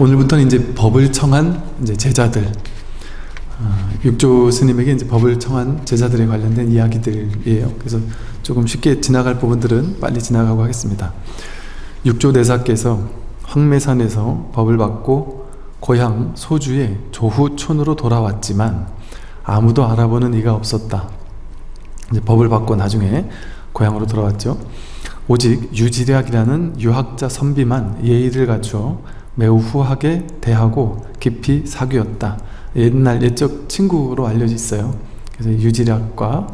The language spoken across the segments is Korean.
오늘부터는 이제 법을 청한 이제 제자들 어, 육조 스님에게 이제 법을 청한 제자들에 관련된 이야기들이에요. 그래서 조금 쉽게 지나갈 부분들은 빨리 지나가고 하겠습니다. 육조 대사께서 황매산에서 법을 받고 고향 소주의 조후촌으로 돌아왔지만 아무도 알아보는 이가 없었다. 이제 법을 받고 나중에 고향으로 돌아왔죠. 오직 유지략이라는 유학자 선비만 예의를 갖추어 매우 후하게 대하고 깊이 사귀었다. 옛날 옛적 친구로 알려져 있어요. 그래서 유지략과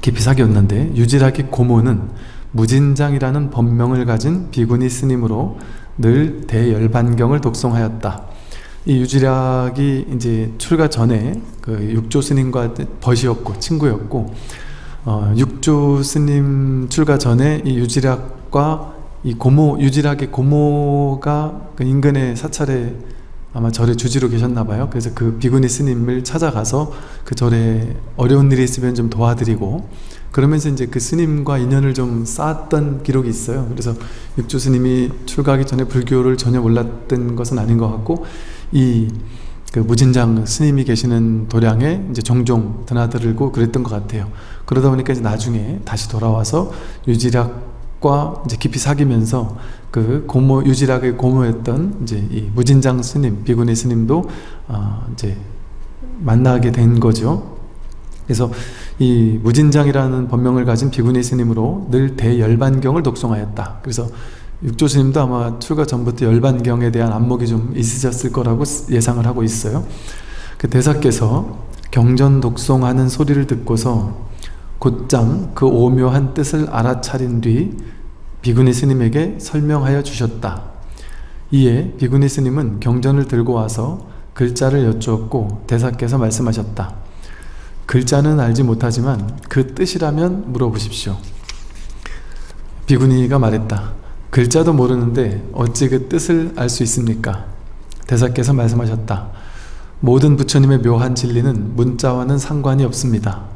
깊이 사귀었는데 유지략의 고모는 무진장이라는 법명을 가진 비구니 스님으로 늘 대열반경을 독송하였다. 이 유지략이 이제 출가 전에 그 육조 스님과 벗이었고 친구였고 어, 육조 스님 출가 전에 이 유지략과 이 고모 유지략의 고모가 그 인근의 사찰에 아마 절에 주지로 계셨나 봐요. 그래서 그 비구니 스님을 찾아가서 그 절에 어려운 일이 있으면 좀 도와드리고 그러면서 이제 그 스님과 인연을 좀 쌓았던 기록이 있어요. 그래서 육조 스님이 출가하기 전에 불교를 전혀 몰랐던 것은 아닌 것 같고 이 그 무진장 스님이 계시는 도량에 이제 종종 드나들고 그랬던 것 같아요. 그러다 보니까 이제 나중에 다시 돌아와서 유지략 과 이제 깊이 사귀면서 그 고모 유지락의 고모였던 이제 이 무진장 스님 비구니 스님도 어 이제 만나게 된 거죠. 그래서 이 무진장이라는 법명을 가진 비구니 스님으로 늘 대열반경을 독송하였다. 그래서 육조 스님도 아마 출가 전부터 열반경에 대한 안목이 좀 있으셨을 거라고 예상을 하고 있어요. 그 대사께서 경전 독송하는 소리를 듣고서 곧장 그 오묘한 뜻을 알아차린 뒤 비구니 스님에게 설명하여 주셨다. 이에 비구니 스님은 경전을 들고 와서 글자를 여쭈었고 대사께서 말씀하셨다. 글자는 알지 못하지만 그 뜻이라면 물어보십시오. 비구니가 말했다. 글자도 모르는데 어찌 그 뜻을 알 수 있습니까? 대사께서 말씀하셨다. 모든 부처님의 묘한 진리는 문자와는 상관이 없습니다.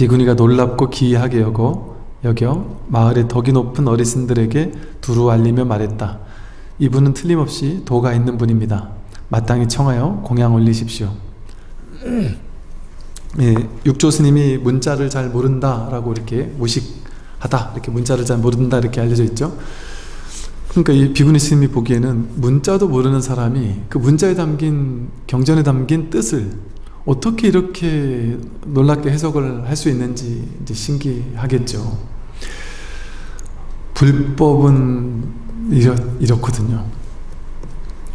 비구니가 놀랍고 기이하게 여겨, 여겨 마을의 덕이 높은 어르신들에게 두루 알리며 말했다. 이분은 틀림없이 도가 있는 분입니다. 마땅히 청하여 공양 올리십시오. 예, 육조 스님이 문자를 잘 모른다라고 이렇게 무식하다 이렇게 문자를 잘 모른다 이렇게 알려져 있죠. 그러니까 이 비구니 스님이 보기에는 문자도 모르는 사람이 그 문자에 담긴 경전에 담긴 뜻을 어떻게 이렇게 놀랍게 해석을 할 수 있는지 이제 신기하겠죠. 불법은 이렇, 이렇거든요.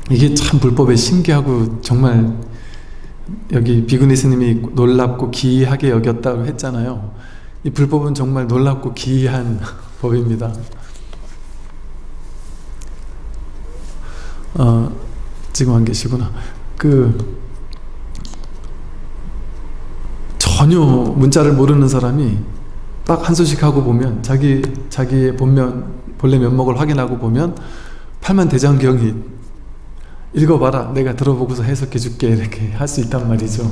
이게 참 불법에 신기하고 정말 여기 비구니 스님이 놀랍고 기이하게 여겼다고 했잖아요. 이 불법은 정말 놀랍고 기이한 법입니다. 어, 지금 안 계시구나. 그 전혀 문자를 모르는 사람이 딱 한 소식 하고 보면 자기 자기의 본면 본래 면목을 확인하고 보면 팔만 대장경이 읽어봐라 내가 들어보고서 해석해 줄게 이렇게 할 수 있단 말이죠.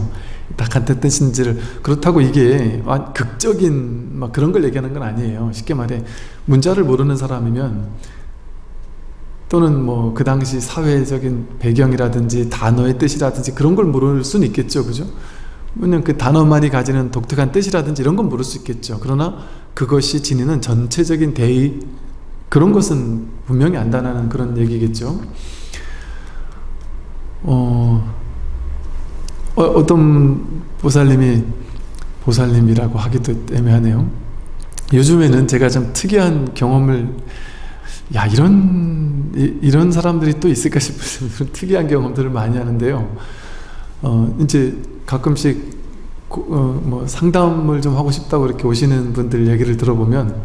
딱 한때 뜻인지를. 그렇다고 이게 극적인 막 그런 걸 얘기하는 건 아니에요. 쉽게 말해 문자를 모르는 사람이면 또는 뭐 그 당시 사회적인 배경이라든지 단어의 뜻이라든지 그런 걸 모를 수는 있겠죠. 그죠 왜냐면 그 단어만이 가지는 독특한 뜻이라든지 이런 건 모를 수 있겠죠. 그러나 그것이 지니는 전체적인 대의 그런 것은 분명히 안다는 그런 얘기겠죠. 어, 어, 떤 보살님이 보살님이라고 하기도 애매하네요. 요즘에는 제가 좀 특이한 경험을 야 이런 이, 런 사람들이 또 있을까 싶은 특이한 경험들을 많이 하는데요 어, 이제 가끔씩 어, 뭐 상담을 좀 하고 싶다고 이렇게 오시는 분들 얘기를 들어보면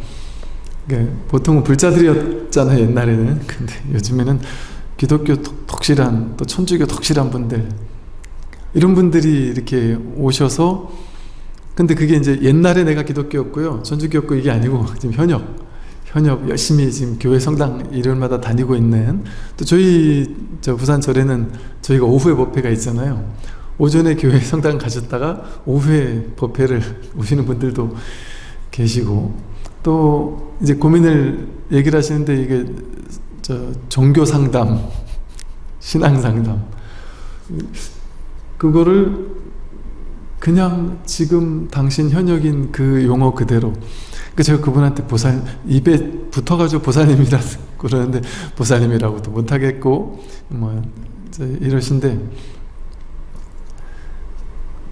보통은 불자들이었잖아요 옛날에는. 근데 요즘에는 기독교 덕실한 또 천주교 덕실한 분들 이런 분들이 이렇게 오셔서 근데 그게 이제 옛날에 내가 기독교였고요 천주교였고 이게 아니고 지금 현역 현역 열심히 지금 교회 성당 일요일마다 다니고 있는 또 저희 저 부산 절에는 저희가 오후에 법회가 있잖아요. 오전에 교회 성당 가셨다가 오후에 법회를 오시는 분들도 계시고 또 이제 고민을 얘기를 하시는데 이게 저 종교 상담, 신앙 상담. 그거를 그냥 지금 당신 현역인 그 용어 그대로 그 제가 그분한테 보살 입에 붙어가지고 보살님이라 그러는데 보살님이라고도 못하겠고 뭐 이러신데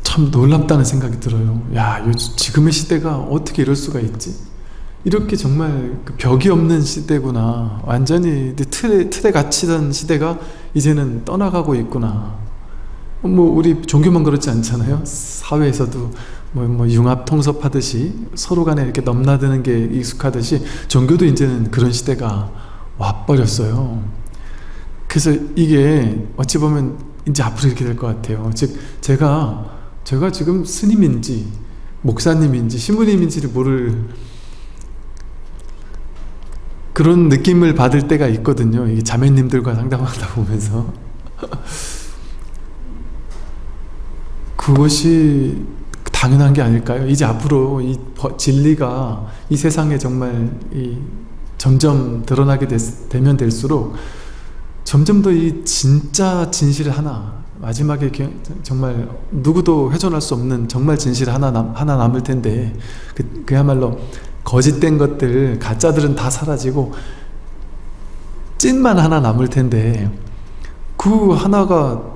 참 놀랍다는 생각이 들어요. 야, 지금의 시대가 어떻게 이럴 수가 있지? 이렇게 정말 그 벽이 없는 시대구나. 완전히 틀에, 틀에 갇히던 시대가 이제는 떠나가고 있구나. 뭐 우리 종교만 그렇지 않잖아요. 사회에서도 뭐, 뭐 융합 통섭하듯이 서로 간에 이렇게 넘나드는 게 익숙하듯이 종교도 이제는 그런 시대가 와버렸어요. 그래서 이게 어찌 보면 이제 앞으로 이렇게 될 것 같아요. 즉 제가 제가 지금 스님인지 목사님인지 신부님인지를 모를 그런 느낌을 받을 때가 있거든요. 이 자매님들과 상담하다 보면서 그것이 당연한 게 아닐까요? 이제 앞으로 이 진리가 이 세상에 정말 이 점점 드러나게 됐, 되면 될수록 점점 더 이 진짜 진실 하나 마지막에 정말 누구도 훼손할 수 없는 정말 진실 하나, 남, 하나 남을 텐데 그, 그야말로 거짓된 것들 가짜들은 다 사라지고 찐만 하나 남을 텐데 그 하나가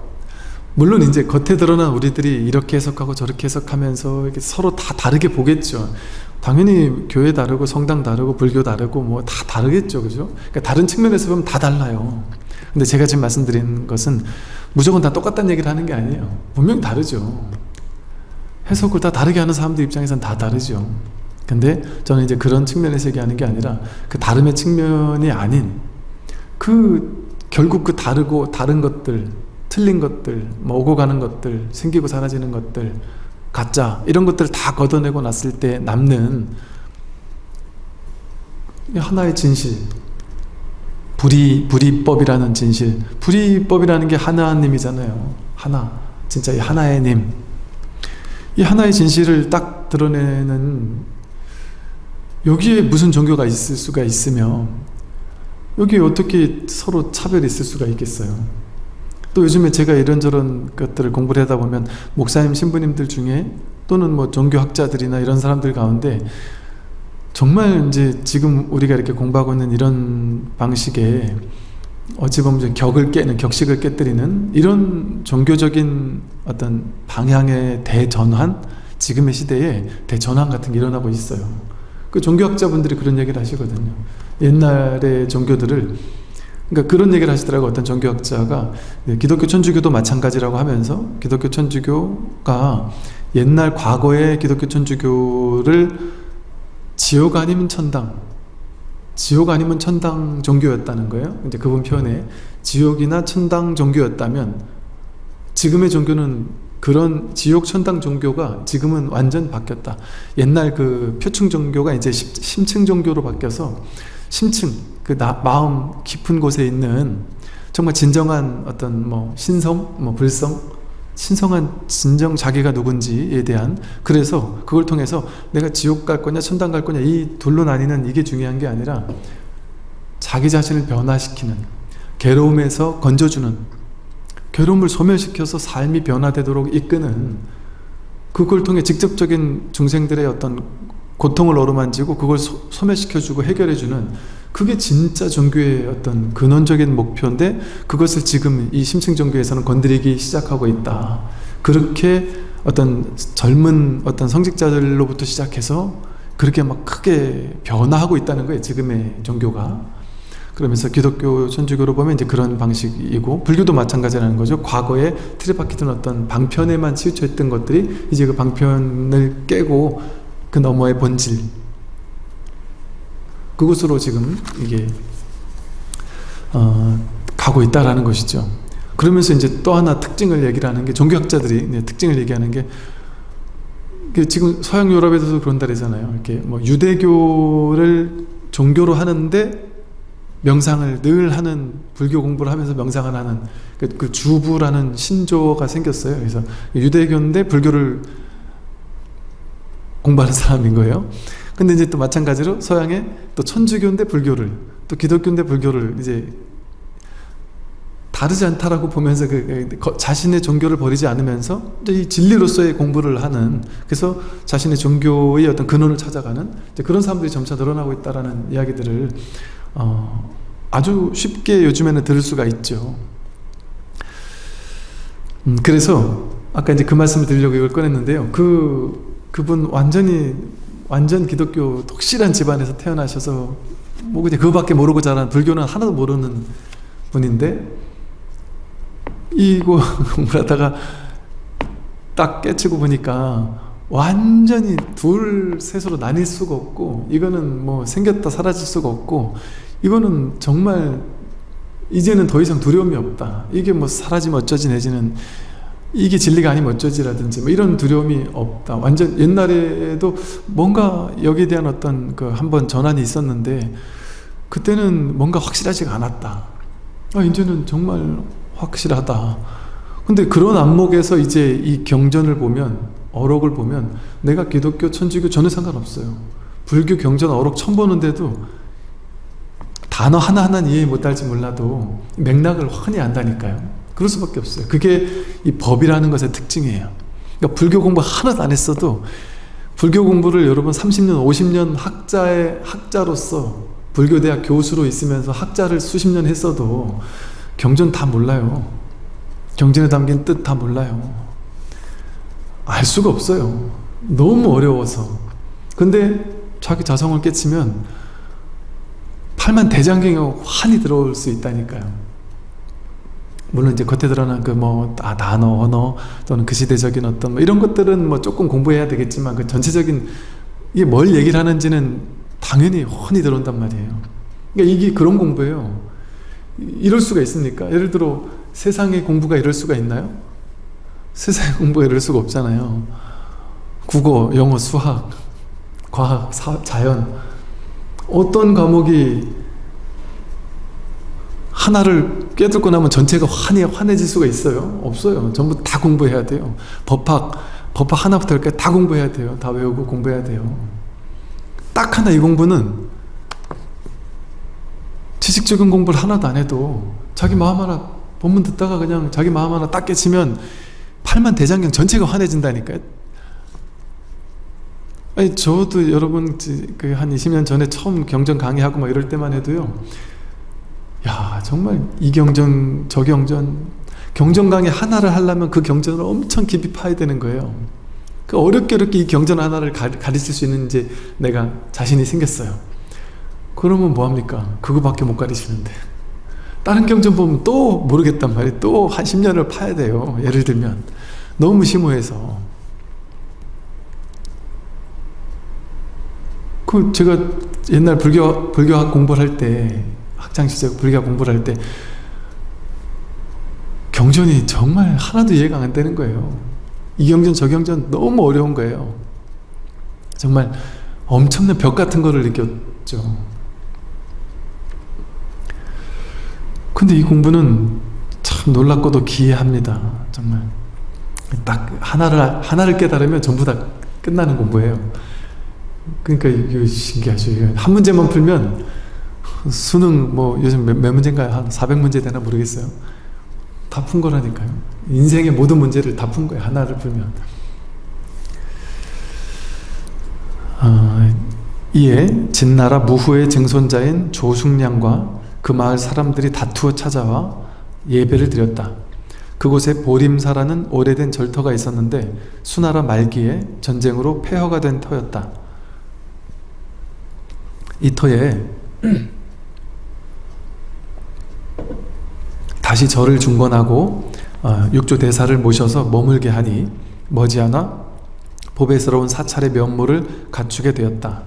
물론 이제 겉에 드러난 우리들이 이렇게 해석하고 저렇게 해석하면서 이렇게 서로 다 다르게 보겠죠. 당연히 교회 다르고 성당 다르고 불교 다르고 뭐 다 다르겠죠. 그죠? 그러니까 다른 측면에서 보면 다 달라요. 근데 제가 지금 말씀드린 것은 무조건 다 똑같다는 얘기를 하는 게 아니에요. 분명히 다르죠. 해석을 다 다르게 하는 사람들 입장에서는 다 다르죠. 근데 저는 이제 그런 측면에서 얘기하는 게 아니라 그 다름의 측면이 아닌 그 결국 그 다르고 다른 것들 틀린 것들 뭐 오고 가는 것들 생기고 사라지는 것들 가짜 이런 것들을 다 걷어내고 났을 때 남는 하나의 진실. 불이, 불이법이라는 진실. 불이법이라는 게 하나님이잖아요. 하나. 진짜 이 하나의 님. 이 하나의 진실을 딱 드러내는 여기에 무슨 종교가 있을 수가 있으며 여기에 어떻게 서로 차별이 있을 수가 있겠어요 또 요즘에 제가 이런저런 것들을 공부를 하다 보면 목사님 신부님들 중에 또는 뭐 종교학자들이나 이런 사람들 가운데 정말 이제 지금 우리가 이렇게 공부하고 있는 이런 방식의 어찌 보면 격을 깨는 격식을 깨뜨리는 이런 종교적인 어떤 방향의 대전환 지금의 시대에 대전환 같은 게 일어나고 있어요. 그 종교학자분들이 그런 얘기를 하시거든요. 옛날의 종교들을 그러니까 그런 얘기를 하시더라고 어떤 종교학자가 예, 기독교 천주교도 마찬가지라고 하면서 기독교 천주교가 옛날 과거의 기독교 천주교를 지옥 아니면 천당 지옥 아니면 천당 종교였다는 거예요. 이제 그분 표현에 지옥이나 천당 종교였다면 지금의 종교는 그런 지옥 천당 종교가 지금은 완전 바뀌었다. 옛날 그 표층 종교가 이제 심층 종교로 바뀌어서 심층 그 나, 마음 깊은 곳에 있는 정말 진정한 어떤 뭐 신성, 뭐 불성, 신성한 진정 자기가 누군지에 대한 그래서 그걸 통해서 내가 지옥 갈 거냐 천당 갈 거냐 이 둘로 나뉘는 이게 중요한 게 아니라 자기 자신을 변화시키는 괴로움에서 건져주는 괴로움을 소멸시켜서 삶이 변화되도록 이끄는 그걸 통해 직접적인 중생들의 어떤 고통을 어루만지고 그걸 소, 소멸시켜주고 해결해주는 그게 진짜 종교의 어떤 근원적인 목표인데 그것을 지금 이 심층 종교에서는 건드리기 시작하고 있다. 그렇게 어떤 젊은 어떤 성직자들로부터 시작해서 그렇게 막 크게 변화하고 있다는 거예요. 지금의 종교가. 그러면서 기독교, 천주교로 보면 이제 그런 방식이고 불교도 마찬가지라는 거죠. 과거에 틀에 박히던 어떤 방편에만 치우쳐 있던 것들이 이제 그 방편을 깨고 그 너머의 본질 그곳으로 지금 이게 어, 가고 있다라는 것이죠. 그러면서 이제 또 하나 특징을 얘기를 하는 게 종교학자들이 특징을 얘기하는 게 지금 서양 유럽에서도 그런다 그러잖아요. 이렇게 뭐 유대교를 종교로 하는데 명상을 늘 하는 불교 공부를 하면서 명상을 하는 그, 그 주부라는 신조가 생겼어요. 그래서 유대교인데 불교를 공부하는 사람인 거예요. 근데 이제 또 마찬가지로 서양에 또 천주교인데 불교를 또 기독교인데 불교를 이제 다르지 않다라고 보면서 그, 그 자신의 종교를 버리지 않으면서 이 진리로서의 공부를 하는 그래서 자신의 종교의 어떤 근원을 찾아가는 그런 사람들이 점차 늘어나고 있다라는 이야기들을 어, 아주 쉽게 요즘에는 들을 수가 있죠. 음, 그래서 아까 이제 그 말씀을 드리려고 이걸 꺼냈는데요. 그 그분 완전히 완전 기독교 독실한 집안에서 태어나셔서 뭐 그냥 그거밖에 모르고 자란 불교는 하나도 모르는 분인데 이거 공부를 하다가 딱 깨치고 보니까 완전히 둘 셋으로 나뉠 수가 없고 이거는 뭐 생겼다 사라질 수가 없고 이거는 정말 이제는 더 이상 두려움이 없다. 이게 뭐 사라지면 어쩌지 내지는 이게 진리가 아니면 어쩌지라든지 뭐 이런 두려움이 없다. 완전 옛날에도 뭔가 여기에 대한 어떤 그 한번 전환이 있었는데 그때는 뭔가 확실하지가 않았다. 아 이제는 정말 확실하다. 근데 그런 안목에서 이제 이 경전을 보면 어록을 보면 내가 기독교 천주교 전혀 상관없어요. 불교 경전 어록 처음 보는데도 단어 하나하나는 이해 못할지 몰라도 맥락을 확연히 안다니까요 그럴 수밖에 없어요. 그게 이 법이라는 것의 특징이에요. 그러니까 불교 공부 하나도 안 했어도 불교 공부를 여러분 30년 50년 학자의 학자로서 불교대학 교수로 있으면서 학자를 수십 년 했어도 경전 다 몰라요. 경전에 담긴 뜻 다 몰라요. 알 수가 없어요. 너무 어려워서. 근데 자기 자성을 깨치면 팔만 대장경에 환히 들어올 수 있다니까요 물론 이제 겉에 드러난 그 뭐 아, 단어, 언어 또는 그 시대적인 어떤 뭐 이런 것들은 뭐 조금 공부해야 되겠지만 그 전체적인 이게 뭘 얘기를 하는지는 당연히 훤히 들어온단 말이에요 그러니까 이게 그런 공부예요 이럴 수가 있습니까? 예를 들어 세상의 공부가 이럴 수가 있나요? 세상의 공부가 이럴 수가 없잖아요 국어, 영어, 수학, 과학, 사, 자연 어떤 과목이 하나를 깨닫고 나면 전체가 환해, 환해질 수가 있어요? 없어요. 전부 다 공부해야 돼요. 법학, 법학 하나부터 열까지 다 공부해야 돼요. 다 외우고 공부해야 돼요. 딱 하나 이 공부는 지식적인 공부를 하나도 안 해도 자기 마음 하나 본문 듣다가 그냥 자기 마음 하나 딱 깨치면 팔만 대장경 전체가 환해진다니까요. 아니 저도 여러분 그 한 20년 전에 처음 경전 강의하고 막 이럴 때만 해도요 야 정말 이 경전 저 경전 경전 강의 하나를 하려면 그 경전을 엄청 깊이 파야 되는 거예요. 그 어렵게 어렵게 이 경전 하나를 가르칠 수 있는 이제 내가 자신이 생겼어요. 그러면 뭐합니까? 그거밖에 못 가르치는데. 다른 경전 보면 또 모르겠단 말이에요. 또 한 10년을 파야 돼요. 예를 들면. 너무 심오해서. 그 제가 옛날 불교, 불교학 공부를 할 때 학창시절 불교학 공부를 할 때 경전이 정말 하나도 이해가 안 되는 거예요. 이 경전 저 경전 너무 어려운 거예요. 정말 엄청난 벽 같은 거를 느꼈죠. 근데 이 공부는 참 놀랍고도 기이합니다. 정말 딱 하나를 하나를 깨달으면 전부 다 끝나는 공부예요. 그러니까 이거 신기하죠. 한 문제만 풀면 수능 뭐 요즘 몇, 몇 문제인가요? 한 400문제 되나 모르겠어요. 다 푼 거라니까요. 인생의 모든 문제를 다 푼 거예요. 하나를 풀면. 아, 이에 진나라 무후의 증손자인 조숙량과 그 마을 사람들이 다투어 찾아와 예배를 드렸다. 그곳에 보림사라는 오래된 절터가 있었는데 수나라 말기에 전쟁으로 폐허가 된 터였다. 이 터에 다시 절을 중건하고 어, 육조 대사를 모셔서 머물게 하니 머지않아 보배스러운 사찰의 면모를 갖추게 되었다.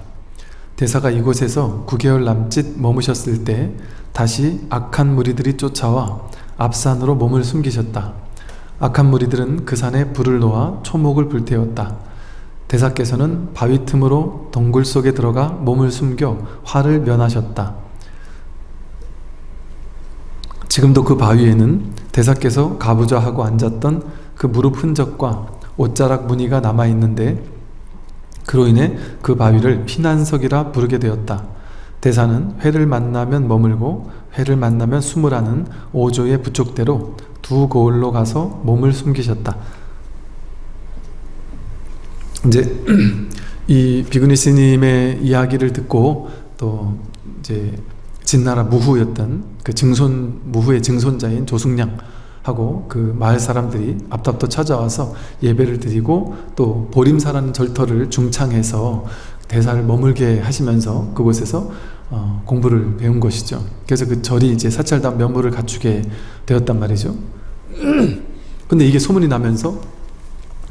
대사가 이곳에서 9개월 남짓 머무셨을 때 다시 악한 무리들이 쫓아와 앞산으로 몸을 숨기셨다. 악한 무리들은 그 산에 불을 놓아 초목을 불태웠다. 대사께서는 바위 틈으로 동굴 속에 들어가 몸을 숨겨 화를 면하셨다. 지금도 그 바위에는 대사께서 가부좌 하고 앉았던 그 무릎 흔적과 옷자락 무늬가 남아있는데 그로 인해 그 바위를 피난석이라 부르게 되었다. 대사는 회를 만나면 머물고 회를 만나면 숨으라는 오조의 부족대로 두 거울로 가서 몸을 숨기셨다. 이제 이 비구니 스님의 이야기를 듣고 또 이제 진나라 무후였던 그 증손 무후의 증손자인 조숙량 하고 그 마을 사람들이 앞답도 찾아와서 예배를 드리고 또 보림사라는 절터를 중창해서 대사를 머물게 하시면서 그곳에서 어, 공부를 배운 것이죠. 그래서 그 절이 이제 사찰단 면모를 갖추게 되었단 말이죠. 근데 이게 소문이 나면서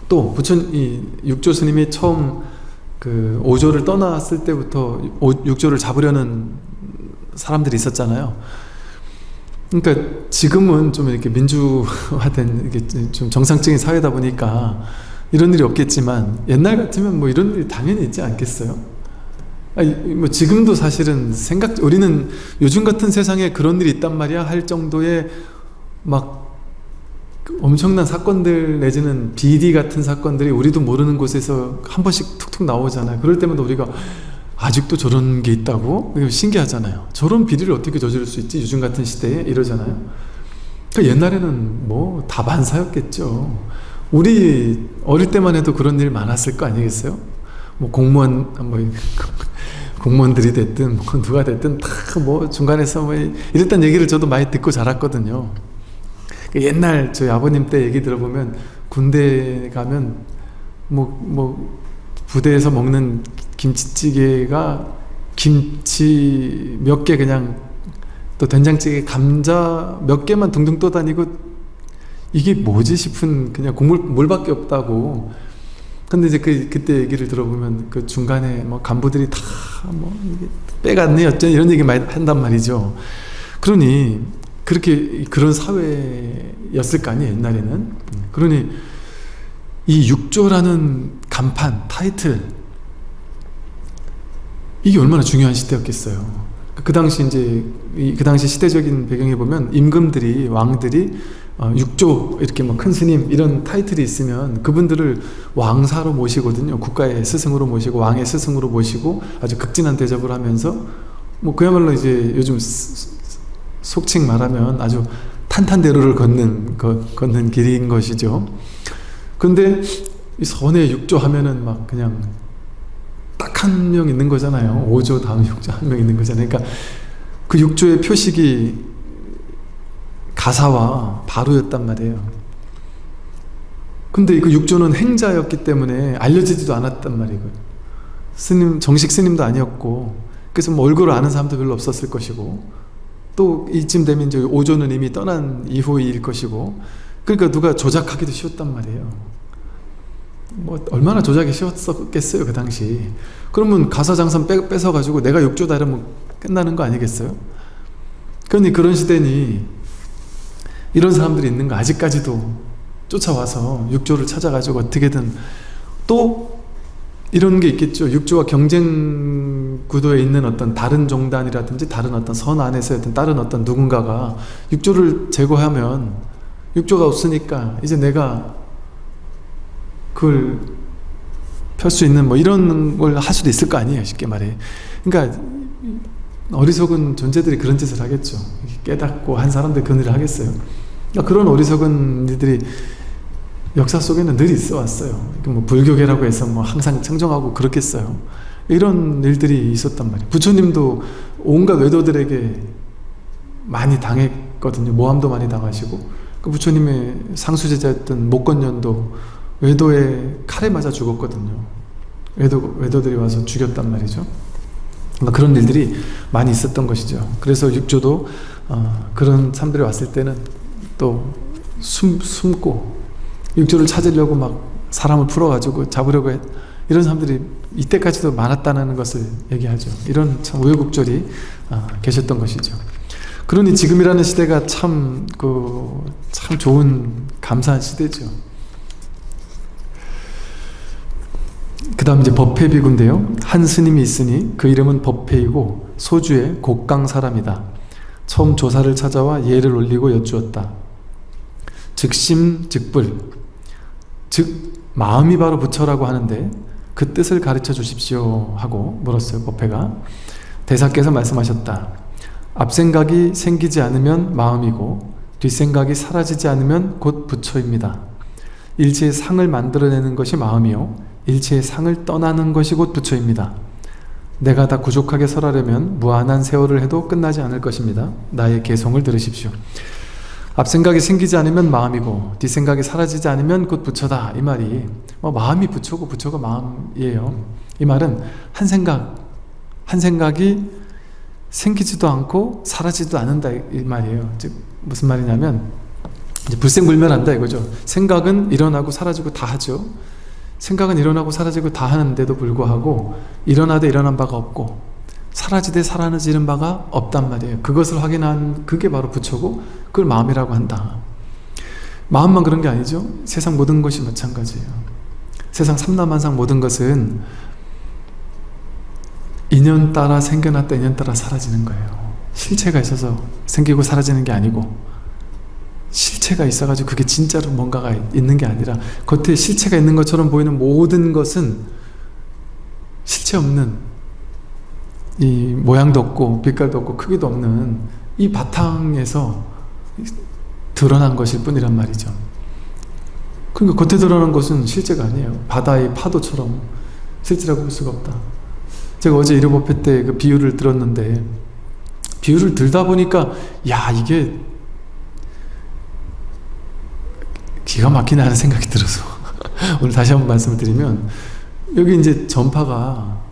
또 부천 이 육조 스님이 처음 그 오조를 떠났을 때부터 오, 육조를 잡으려는 사람들이 있었잖아요. 그러니까 지금은 좀 이렇게 민주화된 이게 좀 정상적인 사회다 보니까 이런 일이 없겠지만 옛날 같으면 뭐 이런 일이 당연히 있지 않겠어요? 아니, 뭐 지금도 사실은 생각 우리는 요즘 같은 세상에 그런 일이 있단 말이야 할 정도의 막 엄청난 사건들 내지는 비리 같은 사건들이 우리도 모르는 곳에서 한 번씩 툭툭 나오잖아요. 그럴 때마다 우리가 아직도 저런 게 있다고? 신기하잖아요. 저런 비리를 어떻게 저지를 수 있지? 요즘 같은 시대에 이러잖아요. 그러니까 옛날에는 뭐 다반사였겠죠. 우리 어릴 때만 해도 그런 일 많았을 거 아니겠어요? 뭐 공무원 뭐 공무원들이 됐든 뭐 누가 됐든 다 뭐 중간에서 뭐 이랬단 얘기를 저도 많이 듣고 자랐거든요. 그 옛날 저희 아버님 때 얘기 들어보면 군대 가면 뭐뭐 부대에서 먹는 김치찌개가 김치 몇 개 그냥 또 된장찌개 감자 몇 개만 둥둥 떠다니고 이게 뭐지 싶은 그냥 국물 물밖에 없다고. 근데 이제 그 그때 얘기를 들어보면 그 중간에 뭐 간부들이 다 뭐 빼갔네 어쩐 이런 얘기 많이 한단 말이죠. 그러니 그렇게 그런 사회였을 거 아니에요 옛날에는. 그러니 이 육조라는 간판 타이틀 이게 얼마나 중요한 시대였겠어요. 그 당시 이제 그 당시 시대적인 배경에 보면 임금들이 왕들이 어, 육조 이렇게 뭐 큰 스님 이런 타이틀이 있으면 그분들을 왕사로 모시거든요. 국가의 스승으로 모시고 왕의 스승으로 모시고 아주 극진한 대접을 하면서 뭐 그야말로 이제 요즘 속칭 말하면 아주 탄탄대로를 걷는 거, 걷는 길인 것이죠. 근데 이 선의 육조 하면은 막 그냥 딱 한 명 있는 거잖아요. 5조 다음 6조 한 명 있는 거잖아요. 그러니까 그 6조의 표식이 가사와 바로였단 말이에요. 근데 그 6조는 행자였기 때문에 알려지지도 않았단 말이에요. 스님, 정식 스님도 아니었고, 그래서 뭐 얼굴을 아는 사람도 별로 없었을 것이고, 또 이쯤 되면 이제 5조는 이미 떠난 이후일 것이고, 그러니까 누가 조작하기도 쉬웠단 말이에요. 뭐 얼마나 조작이 쉬웠겠어요 그 당시 그러면 가사장선 뺏어가지고 내가 욕조다 이러면 끝나는 거 아니겠어요? 그러니 그런 시대니 이런 사람들이 있는 거 아직까지도 쫓아와서 육조를 찾아가지고 어떻게든 또 이런 게 있겠죠 육조와 경쟁 구도에 있는 어떤 다른 종단이라든지 다른 어떤 선 안에서 어떤 다른 어떤 누군가가 육조를 제거하면 육조가 없으니까 이제 내가 그걸 펼 수 있는 뭐 이런 걸 할 수도 있을 거 아니에요 쉽게 말해. 그러니까 어리석은 존재들이 그런 짓을 하겠죠. 깨닫고 한 사람들 그 일을 하겠어요. 그러니까 그런 어리석은 이들이 역사 속에는 늘 있어 왔어요. 뭐 불교계라고 해서 뭐 항상 청정하고 그렇겠어요. 이런 일들이 있었단 말이에요. 부처님도 온갖 외도들에게 많이 당했거든요. 모함도 많이 당하시고. 그 부처님의 상수제자였던 목건년도 외도에 칼에 맞아 죽었거든요. 외도, 외도들이 와서 죽였단 말이죠. 그러니까 그런 일들이 많이 있었던 것이죠. 그래서 육조도 어, 그런 사람들이 왔을 때는 또 숨, 숨고 육조를 찾으려고 막 사람을 풀어가지고 잡으려고 했, 이런 사람들이 이때까지도 많았다는 것을 얘기하죠. 이런 참 우여곡절이 어, 계셨던 것이죠. 그러니 지금이라는 시대가 참, 그, 참 좋은, 감사한 시대죠. 그 다음 이제 법회비구인데요. 한 스님이 있으니 그 이름은 법회이고 소주의 곡강 사람이다. 처음 조사를 찾아와 예를 올리고 여쭈었다. 즉심 즉불 즉 마음이 바로 부처라고 하는데 그 뜻을 가르쳐 주십시오 하고 물었어요 법회가 대사께서 말씀하셨다. 앞생각이 생기지 않으면 마음이고 뒷생각이 사라지지 않으면 곧 부처입니다. 일체의 상을 만들어내는 것이 마음이요 일체의 상을 떠나는 것이 곧 부처입니다. 내가 다 구족하게 설하려면 무한한 세월을 해도 끝나지 않을 것입니다. 나의 개성을 들으십시오. 앞 생각이 생기지 않으면 마음이고 뒷생각이 사라지지 않으면 곧 부처다 이 말이 뭐 마음이 부처고 부처가 마음이에요 이 말은 한 생각 한 생각이 생기지도 않고 사라지도 않는다 이 말이에요 즉 무슨 말이냐면 불생불멸한다 이거죠 생각은 일어나고 사라지고 다 하죠 생각은 일어나고 사라지고 다 하는데도 불구하고 일어나되 일어난 바가 없고 사라지되 사라지는 바가 없단 말이에요. 그것을 확인한 그게 바로 부처고 그걸 마음이라고 한다. 마음만 그런 게 아니죠. 세상 모든 것이 마찬가지예요. 세상 삼라만상 모든 것은 인연 따라 생겨났다 인연 따라 사라지는 거예요. 실체가 있어서 생기고 사라지는 게 아니고 실체가 있어가지고 그게 진짜로 뭔가가 있는 게 아니라 겉에 실체가 있는 것처럼 보이는 모든 것은 실체 없는 이 모양도 없고 빛깔도 없고 크기도 없는 이 바탕에서 드러난 것일 뿐이란 말이죠. 그러니까 겉에 드러난 것은 실제가 아니에요. 바다의 파도처럼 실제라고 볼 수가 없다. 제가 어제 이르법회 때그 비유를 들었는데 비유를 들다 보니까 야 이게 기가 막히네 하는 생각이 들어서 오늘 다시 한번 말씀을 드리면 여기 이제 전파가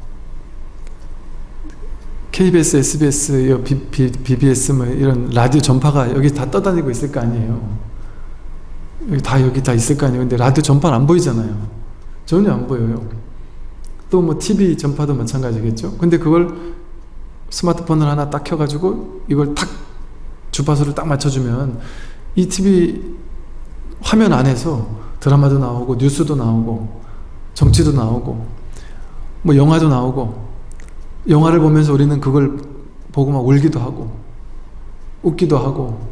KBS, SBS, BBS 뭐 이런 라디오 전파가 여기 다 떠다니고 있을 거 아니에요. 여기 다 여기 다 있을 거 아니에요. 근데 라디오 전파는 안 보이잖아요. 전혀 안 보여요. 또 뭐 TV 전파도 마찬가지겠죠. 근데 그걸 스마트폰을 하나 딱 켜가지고 이걸 탁 주파수를 딱 맞춰주면 이 TV 화면 안에서 드라마도 나오고 뉴스도 나오고 정치도 나오고 뭐 영화도 나오고 영화를 보면서 우리는 그걸 보고 막 울기도 하고 웃기도 하고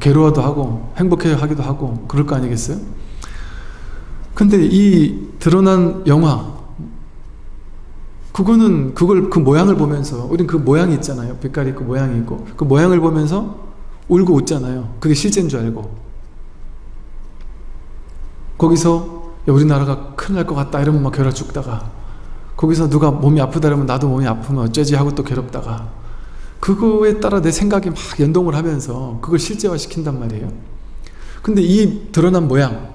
괴로워도 하고 행복해 하기도 하고 그럴 거 아니겠어요? 근데 이 드러난 영화 그거는 그걸 그 모양을 보면서 우린 그 모양이 있잖아요. 빛깔이 있고 모양이 있고. 그 모양을 보면서 울고 웃잖아요. 그게 실제인 줄 알고 거기서 야, 우리나라가 큰일 날 것 같다 이러면 막 괴로워 죽다가 거기서 누가 몸이 아프다 그러면 나도 몸이 아프면 어쩌지 하고 또 괴롭다가 그거에 따라 내 생각이 막 연동을 하면서 그걸 실제화 시킨단 말이에요. 근데 이 드러난 모양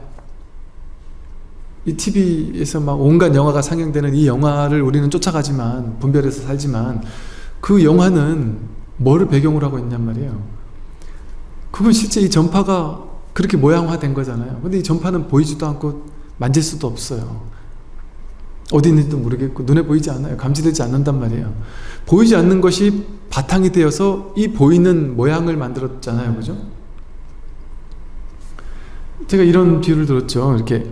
이 TV에서 막 온갖 영화가 상영되는 이 영화를 우리는 쫓아가지만 분별해서 살지만 그 영화는 뭐를 배경으로 하고 있냔 말이에요. 그건 실제 이 전파가 그렇게 모양화된 거잖아요 근데 이 전파는 보이지도 않고 만질 수도 없어요 어디 있는지도 모르겠고 눈에 보이지 않아요. 감지되지 않는단 말이에요. 보이지 않는 것이 바탕이 되어서 이 보이는 모양을 만들었잖아요. 그죠? 제가 이런 비유를 들었죠. 이렇게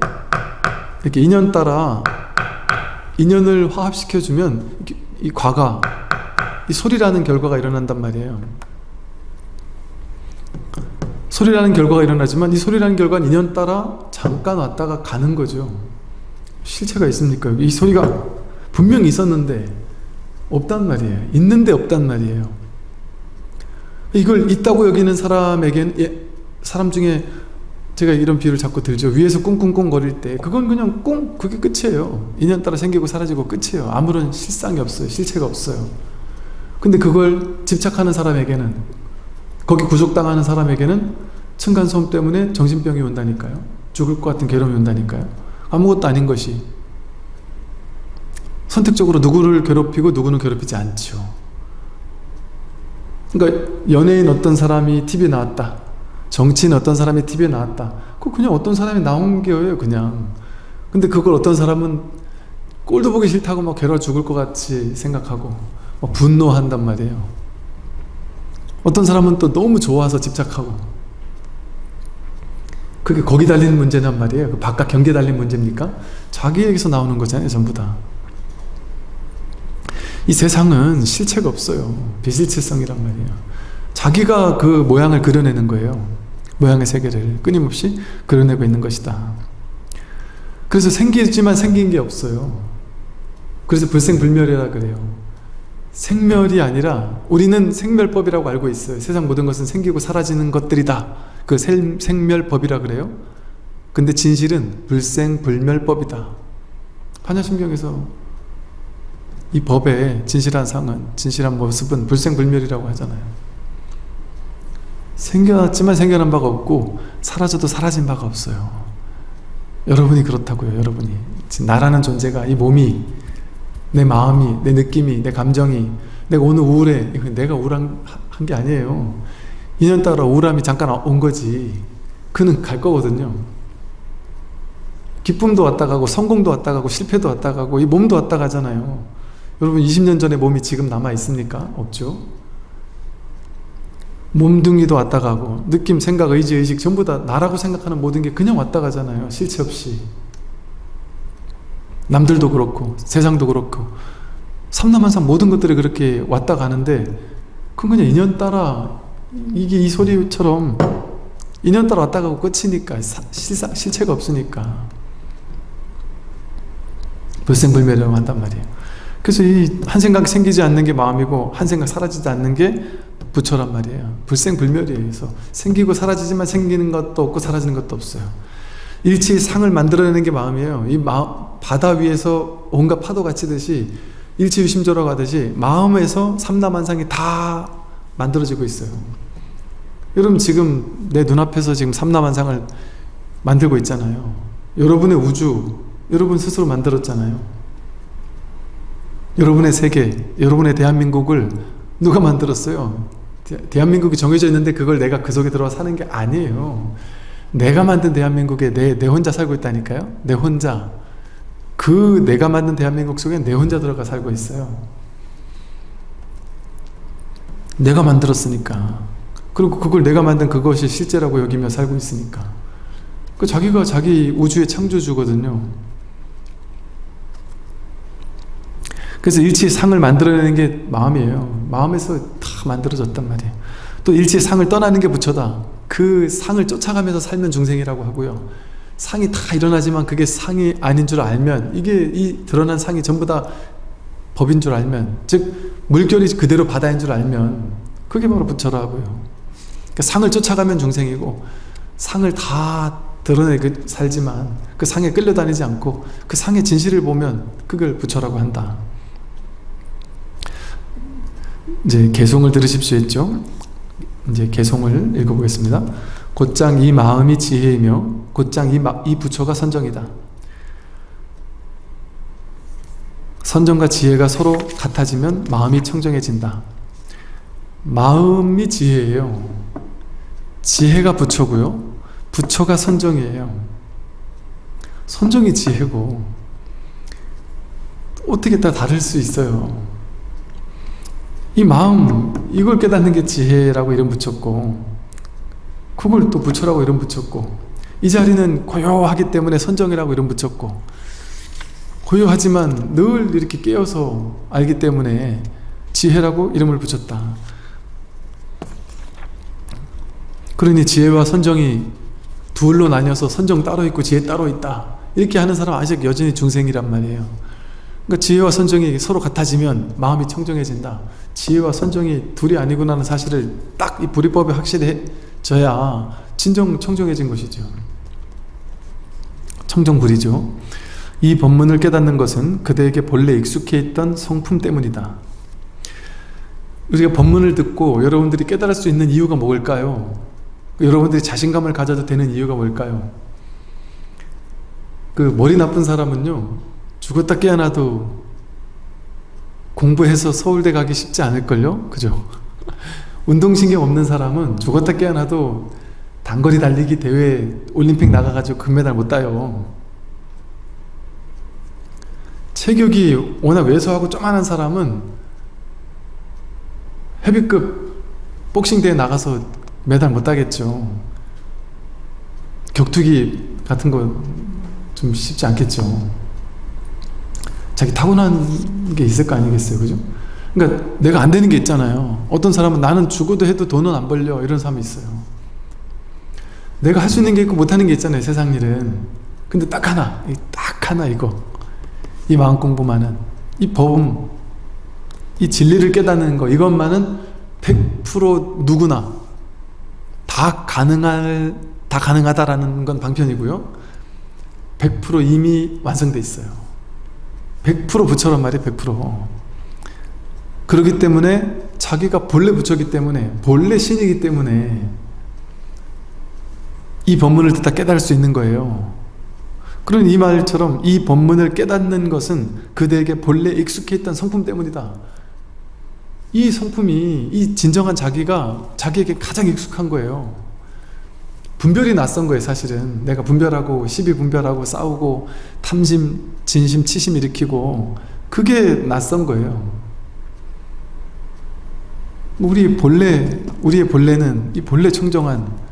이렇게 인연 따라 인연을 화합시켜주면 이 과가 이 소리라는 결과가 일어난단 말이에요. 소리라는 결과가 일어나지만 이 소리라는 결과는 인연 따라 잠깐 왔다가 가는 거죠. 실체가 있습니까? 이 소리가 분명히 있었는데 없단 말이에요. 있는데 없단 말이에요. 이걸 있다고 여기는 사람에겐 예, 사람 중에 제가 이런 비유를 자꾸 들죠. 위에서 꿍꿍꿍 거릴 때 그건 그냥 꿍 그게 끝이에요. 인연 따라 생기고 사라지고 끝이에요. 아무런 실상이 없어요. 실체가 없어요. 근데 그걸 집착하는 사람에게는 거기 구속당하는 사람에게는 층간소음 때문에 정신병이 온다니까요. 죽을 것 같은 괴로움이 온다니까요. 아무것도 아닌 것이 선택적으로 누구를 괴롭히고 누구는 괴롭히지 않죠. 그러니까 연예인 어떤 사람이 TV에 나왔다. 정치인 어떤 사람이 TV에 나왔다. 그 그냥 어떤 사람이 나온 게예요, 그냥. 근데 그걸 어떤 사람은 꼴도 보기 싫다고 막 괴로워 죽을 것 같이 생각하고 분노한단 말이에요. 어떤 사람은 또 너무 좋아서 집착하고 그게 거기 달리는 문제란 말이에요. 그 바깥 경계 달린 문제입니까? 자기에게서 나오는 거잖아요. 전부 다. 이 세상은 실체가 없어요. 비실체성이란 말이에요. 자기가 그 모양을 그려내는 거예요. 모양의 세계를 끊임없이 그려내고 있는 것이다. 그래서 생기지만 생긴 게 없어요. 그래서 불생불멸이라 그래요. 생멸이 아니라 우리는 생멸법이라고 알고 있어요. 세상 모든 것은 생기고 사라지는 것들이다. 그 생, 생멸법이라 그래요. 근데 진실은 불생불멸법이다. 판야심경에서 이 법의 진실한 상은 진실한 모습은 불생불멸이라고 하잖아요. 생겨났지만 생겨난 바가 없고 사라져도 사라진 바가 없어요. 여러분이 그렇다고요. 여러분이 나라는 존재가 이 몸이 내 마음이 내 느낌이 내 감정이 내가 오늘 우울해 내가 우울한 게 아니에요. 인연 따라 우울함이 잠깐 온 거지. 그는 갈 거거든요. 기쁨도 왔다 가고 성공도 왔다 가고 실패도 왔다 가고 이 몸도 왔다 가잖아요. 여러분 20년 전에 몸이 지금 남아 있습니까? 없죠. 몸뚱이도 왔다 가고 느낌, 생각, 의지, 의식 전부 다 나라고 생각하는 모든 게 그냥 왔다 가잖아요. 실체 없이. 남들도 그렇고 세상도 그렇고 삼남한상 모든 것들이 그렇게 왔다 가는데 그건 그냥 인연 따라 이게 이 소리처럼 인연 따라 왔다 가고 끝이니까 실사, 실체가 없으니까. 불생불멸이라고 한단 말이에요. 그래서 이 한 생각 생기지 않는 게 마음이고 한 생각 사라지지 않는 게 부처란 말이에요. 불생불멸이에요 그래서. 생기고 사라지지만 생기는 것도 없고 사라지는 것도 없어요. 일치상을 만들어내는 게 마음이에요. 이 마, 바다 위에서 온갖 파도가 치듯이 일치유심조라고 하듯이 마음에서 삼남한상이 다 만들어지고 있어요. 여러분 지금 내 눈앞에서 지금 삼남한상을 만들고 있잖아요. 여러분의 우주 여러분 스스로 만들었잖아요. 여러분의 세계 여러분의 대한민국을 누가 만들었어요? 대한민국이 정해져 있는데 그걸 내가 그 속에 들어가 사는 게 아니에요. 내가 만든 대한민국에 내, 내 혼자 살고 있다니까요. 내 혼자 그 내가 만든 대한민국 속에 내 혼자 들어가 살고 있어요. 내가 만들었으니까. 그리고 그걸 내가 만든 그것이 실제라고 여기며 살고 있으니까. 그 자기가 자기 우주의 창조주거든요. 그래서 일치상을 만들어내는 게 마음이에요. 마음에서 다 만들어졌단 말이에요. 또 일치상을 떠나는 게 부처다. 그 상을 쫓아가면서 살면 중생이라고 하고요 상이 다 일어나지만 그게 상이 아닌 줄 알면 이게 이 드러난 상이 전부 다 법인 줄 알면 즉 물결이 그대로 바다인 줄 알면 그게 바로 부처라고요. 그러니까 상을 쫓아가면 중생이고 상을 다 드러내고 살지만 그 상에 끌려다니지 않고 그 상의 진실을 보면 그걸 부처라고 한다. 이제 개송을 들으십시오 했죠? 이제 개송을 읽어보겠습니다. 곧장 이 마음이 지혜이며 곧장 이, 마, 이 부처가 선정이다. 선정과 지혜가 서로 같아지면 마음이 청정해진다. 마음이 지혜예요. 지혜가 부처고요. 부처가 선정이에요. 선정이 지혜고 어떻게 다 다를 수 있어요. 이 마음 이걸 깨닫는 게 지혜라고 이름 붙였고 그걸 또 부처라고 이름 붙였고 이 자리는 고요하기 때문에 선정이라고 이름 붙였고 고요하지만 늘 이렇게 깨어서 알기 때문에 지혜라고 이름을 붙였다. 그러니 지혜와 선정이 둘로 나뉘어서 선정 따로 있고 지혜 따로 있다. 이렇게 하는 사람 아직 여전히 중생이란 말이에요. 그러니까 지혜와 선정이 서로 같아지면 마음이 청정해진다. 지혜와 선정이 둘이 아니구나 하는 사실을 딱 이 불이법에 확실해져야 진정 청정해진 것이죠 청정불이죠. 이 법문을 깨닫는 것은 그대에게 본래 익숙해 있던 성품 때문이다. 우리가 법문을 듣고 여러분들이 깨달을 수 있는 이유가 뭘까요? 여러분들이 자신감을 가져도 되는 이유가 뭘까요? 그 머리 나쁜 사람은요 죽었다 깨어나도 공부해서 서울대 가기 쉽지 않을걸요? 그죠? 운동신경 없는 사람은 죽었다 깨어나도 단거리 달리기 대회 올림픽 나가가지고 금메달 못 따요. 체격이 워낙 왜소하고 쪼만한 사람은 헤비급 복싱 대회 나가서 메달 못 따겠죠. 격투기 같은 거 좀 쉽지 않겠죠. 자기 타고난 게 있을 거 아니겠어요 그죠? 그러니까 내가 안 되는 게 있잖아요. 어떤 사람은 나는 죽어도 해도 돈은 안 벌려. 이런 사람이 있어요 내가 할 수 있는 게 있고 못하는 게 있잖아요 세상 일은 근데 딱 하나 딱 하나 이거 이 마음 공부만은 이 법음 이 진리를 깨닫는 거 이것만은 100% 누구나 다 가능할 다 가능하다라는 건 방편이고요. 100% 이미 완성돼 있어요. 100% 부처란 말이에요. 100%. 그렇기 때문에 자기가 본래 부처기 때문에 본래 신이기 때문에 이 법문을 듣다 깨달을 수 있는 거예요. 그런 이 말처럼 이 법문을 깨닫는 것은 그대에게 본래 익숙해 있던 성품 때문이다. 이 성품이 이 진정한 자기가 자기에게 가장 익숙한 거예요. 분별이 낯선 거예요 사실은 내가 분별하고 시비 분별하고 싸우고 탐심, 진심, 치심 일으키고 그게 낯선 거예요 우리 본래, 우리의 본래는 이 본래 청정한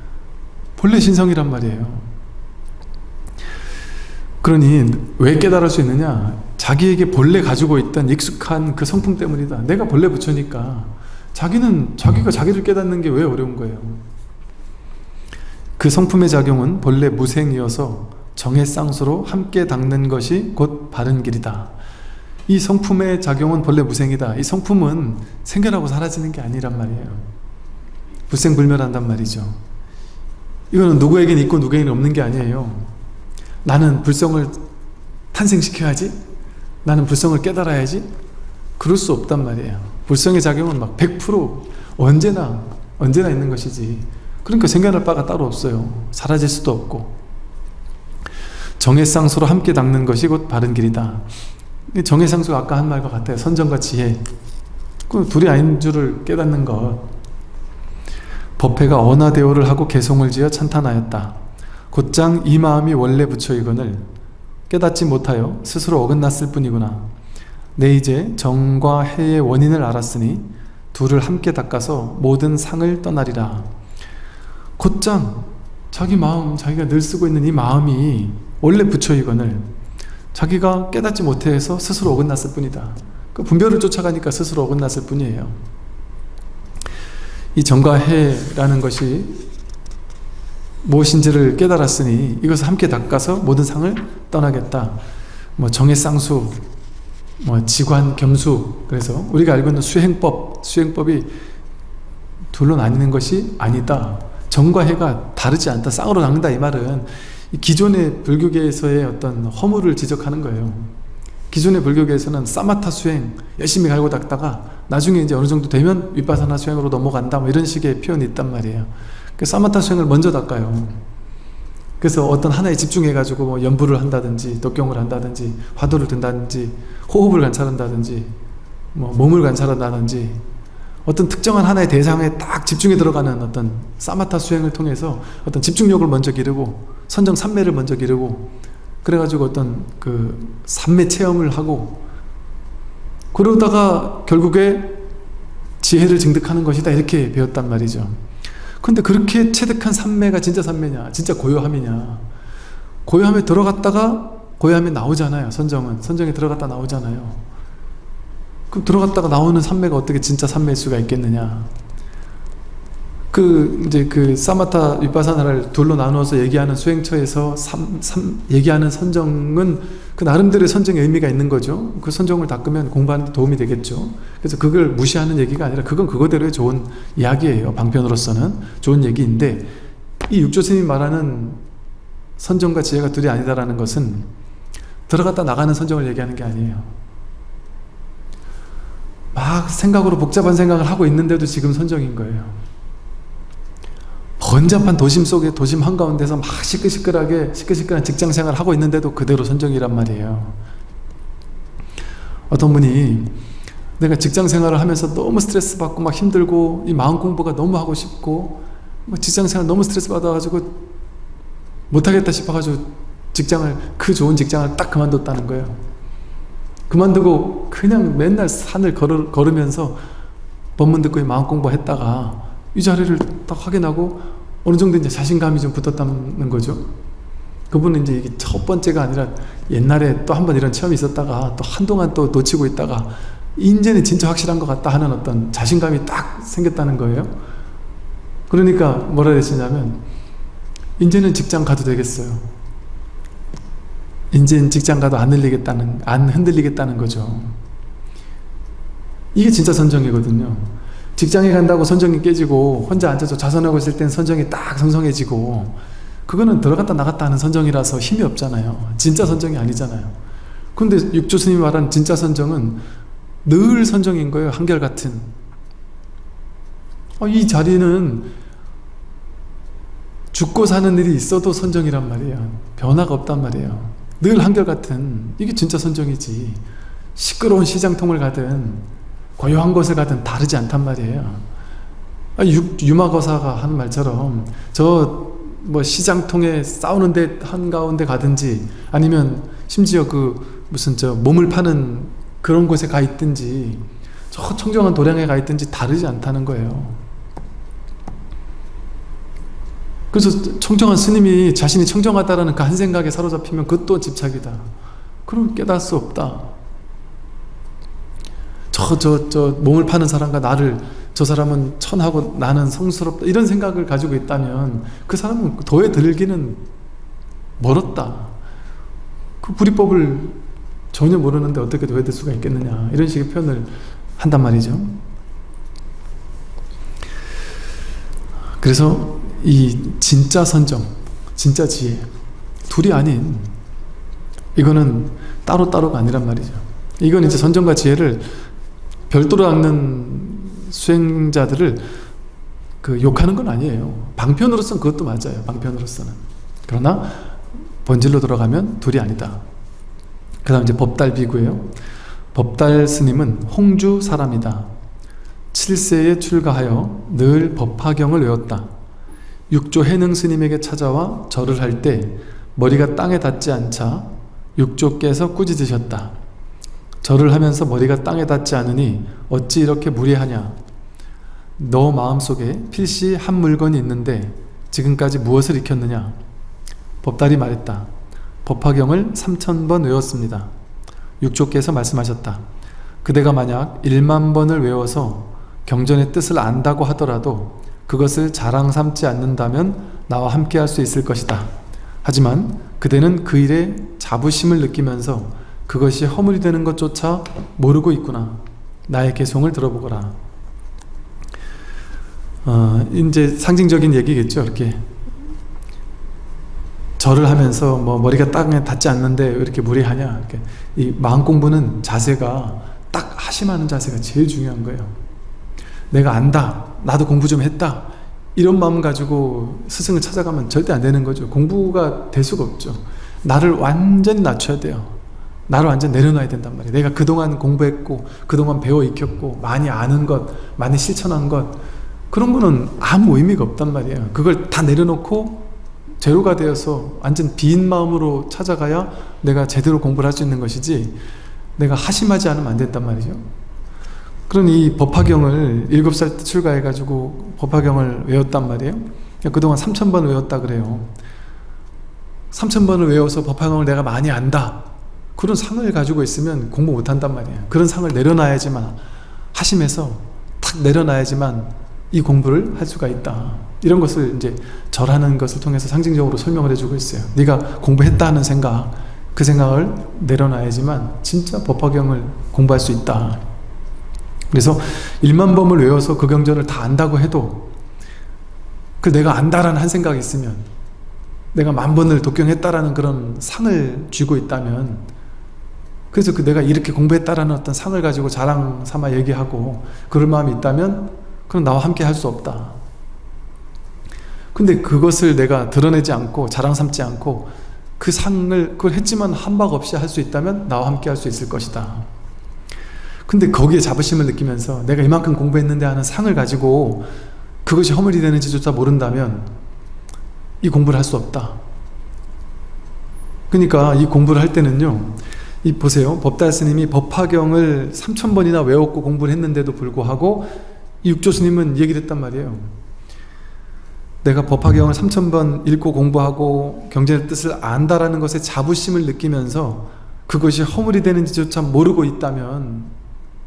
본래 신성이란 말이에요. 그러니 왜 깨달을 수 있느냐? 자기에게 본래 가지고 있던 익숙한 그 성품 때문이다. 내가 본래 부처니까. 자기는 자기가 자기를 깨닫는 게 왜 어려운 거예요? 그 성품의 작용은 본래 무생이어서 정해쌍수로 함께 닦는 것이 곧 바른 길이다. 이 성품의 작용은 본래 무생이다. 이 성품은 생겨나고 사라지는 게 아니란 말이에요. 불생불멸한단 말이죠 이거는 누구에겐 있고 누구에겐 없는 게 아니에요. 나는 불성을 탄생시켜야지. 나는 불성을 깨달아야지. 그럴 수 없단 말이에요. 불성의 작용은 막 100% 언제나 언제나 있는 것이지. 그러니까 생겨날 바가 따로 없어요. 사라질 수도 없고. 정해상수로 함께 닦는 것이 곧 바른 길이다. 정해상수가 아까 한 말과 같아요. 선정과 지혜. 그 둘이 아닌 줄을 깨닫는 것 법회가 언화대오를 하고 개송을 지어 찬탄하였다 곧장 이 마음이 원래 부처이건을 깨닫지 못하여 스스로 어긋났을 뿐이구나. 내 이제 정과 해의 원인을 알았으니 둘을 함께 닦아서 모든 상을 떠나리라. 곧장 자기 마음, 자기가 늘 쓰고 있는 이 마음이 원래 부처이건을 자기가 깨닫지 못해서 스스로 어긋났을 뿐이다. 그 분별을 쫓아가니까 스스로 어긋났을 뿐이에요. 이 정과 해라는 것이 무엇인지를 깨달았으니 이것을 함께 닦아서 모든 상을 떠나겠다. 뭐 정해쌍수, 뭐 지관, 겸수 그래서 우리가 알고 있는 수행법, 수행법이 둘로 나뉘는 것이 아니다. 정과 해가 다르지 않다. 쌍으로 나눈다 이 말은 기존의 불교계에서의 어떤 허물을 지적하는 거예요. 기존의 불교계에서는 사마타 수행 열심히 갈고 닦다가 나중에 이제 어느 정도 되면 윗바사나 수행으로 넘어간다 뭐 이런 식의 표현이 있단 말이에요. 그 사마타 수행을 먼저 닦아요. 그래서 어떤 하나에 집중해 가지고 뭐 연부를 한다든지 독경을 한다든지 화두를 든다든지 호흡을 관찰한다든지 뭐 몸을 관찰한다든지 어떤 특정한 하나의 대상에 딱 집중해 들어가는 어떤 사마타 수행을 통해서 어떤 집중력을 먼저 기르고 선정 삼매를 먼저 기르고 그래가지고 어떤 그 삼매 체험을 하고 그러다가 결국에 지혜를 증득하는 것이다 이렇게 배웠단 말이죠. 근데 그렇게 체득한 삼매가 진짜 삼매냐 진짜 고요함이냐. 고요함에 들어갔다가 고요함에 나오잖아요 선정은. 선정에 들어갔다 나오잖아요. 그럼 들어갔다가 나오는 삼매가 어떻게 진짜 삼매일 수가 있겠느냐 그 이제 그 사마타 윗바사나를 둘로 나누어서 얘기하는 수행처에서 삼, 삼, 얘기하는 선정은 그 나름대로의 선정의 의미가 있는 거죠. 그 선정을 닦으면 공부하는 데 도움이 되겠죠. 그래서 그걸 무시하는 얘기가 아니라 그건 그거대로의 좋은 이야기예요. 방편으로서는 좋은 얘기인데 이 육조스님이 말하는 선정과 지혜가 둘이 아니다라는 것은 들어갔다 나가는 선정을 얘기하는 게 아니에요. 막 생각으로 복잡한 생각을 하고 있는데도 지금 선정인 거예요. 번잡한 도심 속에 도심 한가운데서 막 시끌시끌하게 시끌시끌한 직장생활을 하고 있는데도 그대로 선정이란 말이에요. 어떤 분이 내가 직장생활을 하면서 너무 스트레스 받고 막 힘들고 이 마음 공부가 너무 하고 싶고 뭐 직장생활 너무 스트레스 받아가지고 못하겠다 싶어가지고 직장을 그 좋은 직장을 딱 그만뒀다는 거예요. 그만두고 그냥 맨날 산을 걸으, 걸으면서 법문 듣고 마음 공부했다가 이 자리를 딱 확인하고 어느 정도 이제 자신감이 좀 붙었다는 거죠. 그분은 이제 이게 첫 번째가 아니라 옛날에 또 한 번 이런 체험이 있었다가 또 한동안 또 놓치고 있다가 이제는 진짜 확실한 것 같다 하는 어떤 자신감이 딱 생겼다는 거예요. 그러니까 뭐라 그랬냐면 이제는 직장 가도 되겠어요. 이제는 직장 가도 안 흔들리겠다는 안 흔들리겠다는 거죠. 이게 진짜 선정이거든요 직장에 간다고 선정이 깨지고 혼자 앉아서 좌선하고 있을 땐 선정이 딱 성성해지고 그거는 들어갔다 나갔다 하는 선정이라서 힘이 없잖아요. 진짜 선정이 아니잖아요. 근데 육조 스님이 말한 진짜 선정은 늘 선정인 거예요 한결같은. 어, 이 자리는 죽고 사는 일이 있어도 선정이란 말이에요. 변화가 없단 말이에요. 늘 한결같은. 이게 진짜 선정이지. 시끄러운 시장통을 가든 고요한 곳을 가든 다르지 않단 말이에요. 아, 유, 유마거사가 하는 말처럼 저 뭐 시장통에 싸우는데 한가운데 가든지 아니면 심지어 그 무슨 저 몸을 파는 그런 곳에 가 있든지 저 청정한 도량에 가 있든지 다르지 않다는 거예요. 그래서 청정한 스님이 자신이 청정하다라는 그 한 생각에 사로잡히면 그것도 집착이다. 그럼 깨달을 수 없다 저 저 저 몸을 파는 사람과 나를 저 사람은 천하고 나는 성스럽다 이런 생각을 가지고 있다면 그 사람은 도에 들기는 멀었다. 그 불이법을 전혀 모르는데 어떻게 도에 들 수가 있겠느냐 이런 식의 표현을 한단 말이죠. 그래서 이 진짜 선정 진짜 지혜 둘이 아닌 이거는 따로따로가 아니란 말이죠. 이건 이제 선정과 지혜를 별도로 닦는 수행자들을 그 욕하는 건 아니에요. 방편으로서는 그것도 맞아요. 방편으로서는. 그러나 본질로 들어가면 둘이 아니다. 그 다음 이제 법달 비구예요. 법달 스님은 홍주 사람이다. 7세에 출가하여 늘 법화경을 외웠다. 육조 해능 스님에게 찾아와 절을 할 때 머리가 땅에 닿지 않자 육조께서 꾸짖으셨다 절을 하면서 머리가 땅에 닿지 않으니 어찌 이렇게 무례하냐? 너 마음속에 필시 한 물건이 있는데 지금까지 무엇을 익혔느냐? 법달이 말했다. 법화경을 3천번 외웠습니다. 육조께서 말씀하셨다. 그대가 만약 1만 번을 외워서 경전의 뜻을 안다고 하더라도 그것을 자랑 삼지 않는다면 나와 함께 할 수 있을 것이다. 하지만 그대는 그 일에 자부심을 느끼면서 그것이 허물이 되는 것조차 모르고 있구나. 나의 개송을 들어보거라. 어, 이제 상징적인 얘기겠죠 이렇게. 절을 하면서 뭐 머리가 땅에 닿지 않는데 왜 이렇게 무리하냐? 이렇게. 이 마음 공부는 자세가 딱 하심하는 자세가 제일 중요한 거예요. 내가 안다. 나도 공부 좀 했다. 이런 마음 가지고 스승을 찾아가면 절대 안 되는 거죠. 공부가 될 수가 없죠. 나를 완전히 낮춰야 돼요 나를 완전 내려놔야 된단 말이에요. 내가 그동안 공부했고 그동안 배워 익혔고 많이 아는 것 많이 실천한 것 그런 거는 아무 의미가 없단 말이에요. 그걸 다 내려놓고 제로가 되어서 완전 빈 마음으로 찾아가야 내가 제대로 공부를 할 수 있는 것이지 내가 하심하지 않으면 안 된단 말이죠. 그러니 이 법화경을 7살 때 출가해 가지고 법화경을 외웠단 말이에요. 그동안 3천번 외웠다 그래요. 3천번을 외워서 법화경을 내가 많이 안다 그런 상을 가지고 있으면 공부 못한단 말이에요. 그런 상을 내려놔야지만 하심에서 탁 내려놔야지만 이 공부를 할 수가 있다. 이런 것을 이제 절하는 것을 통해서 상징적으로 설명을 해주고 있어요. 네가 공부했다 하는 생각 그 생각을 내려놔야지만 진짜 법화경을 공부할 수 있다. 그래서 1만 범을 외워서 그 경전을 다 안다고 해도 그 내가 안다라는 한 생각이 있으면 내가 만 번을 독경했다라는 그런 상을 쥐고 있다면 그래서 그 내가 이렇게 공부했다라는 어떤 상을 가지고 자랑 삼아 얘기하고 그럴 마음이 있다면 그럼 나와 함께 할 수 없다. 근데 그것을 내가 드러내지 않고 자랑 삼지 않고 그 상을 그걸 했지만 한박 없이 할 수 있다면 나와 함께 할 수 있을 것이다. 근데 거기에 자부심을 느끼면서 내가 이만큼 공부했는데 하는 상을 가지고 그것이 허물이 되는지조차 모른다면 이 공부를 할 수 없다. 그러니까 이 공부를 할 때는요 이 보세요. 법달 스님이 법화경을 3천번이나 외웠고 공부를 했는데도 불구하고 이 육조 스님은 얘기를 했단 말이에요. 내가 법화경을 3천번 읽고 공부하고 경전의 뜻을 안다라는 것에 자부심을 느끼면서 그것이 허물이 되는지조차 모르고 있다면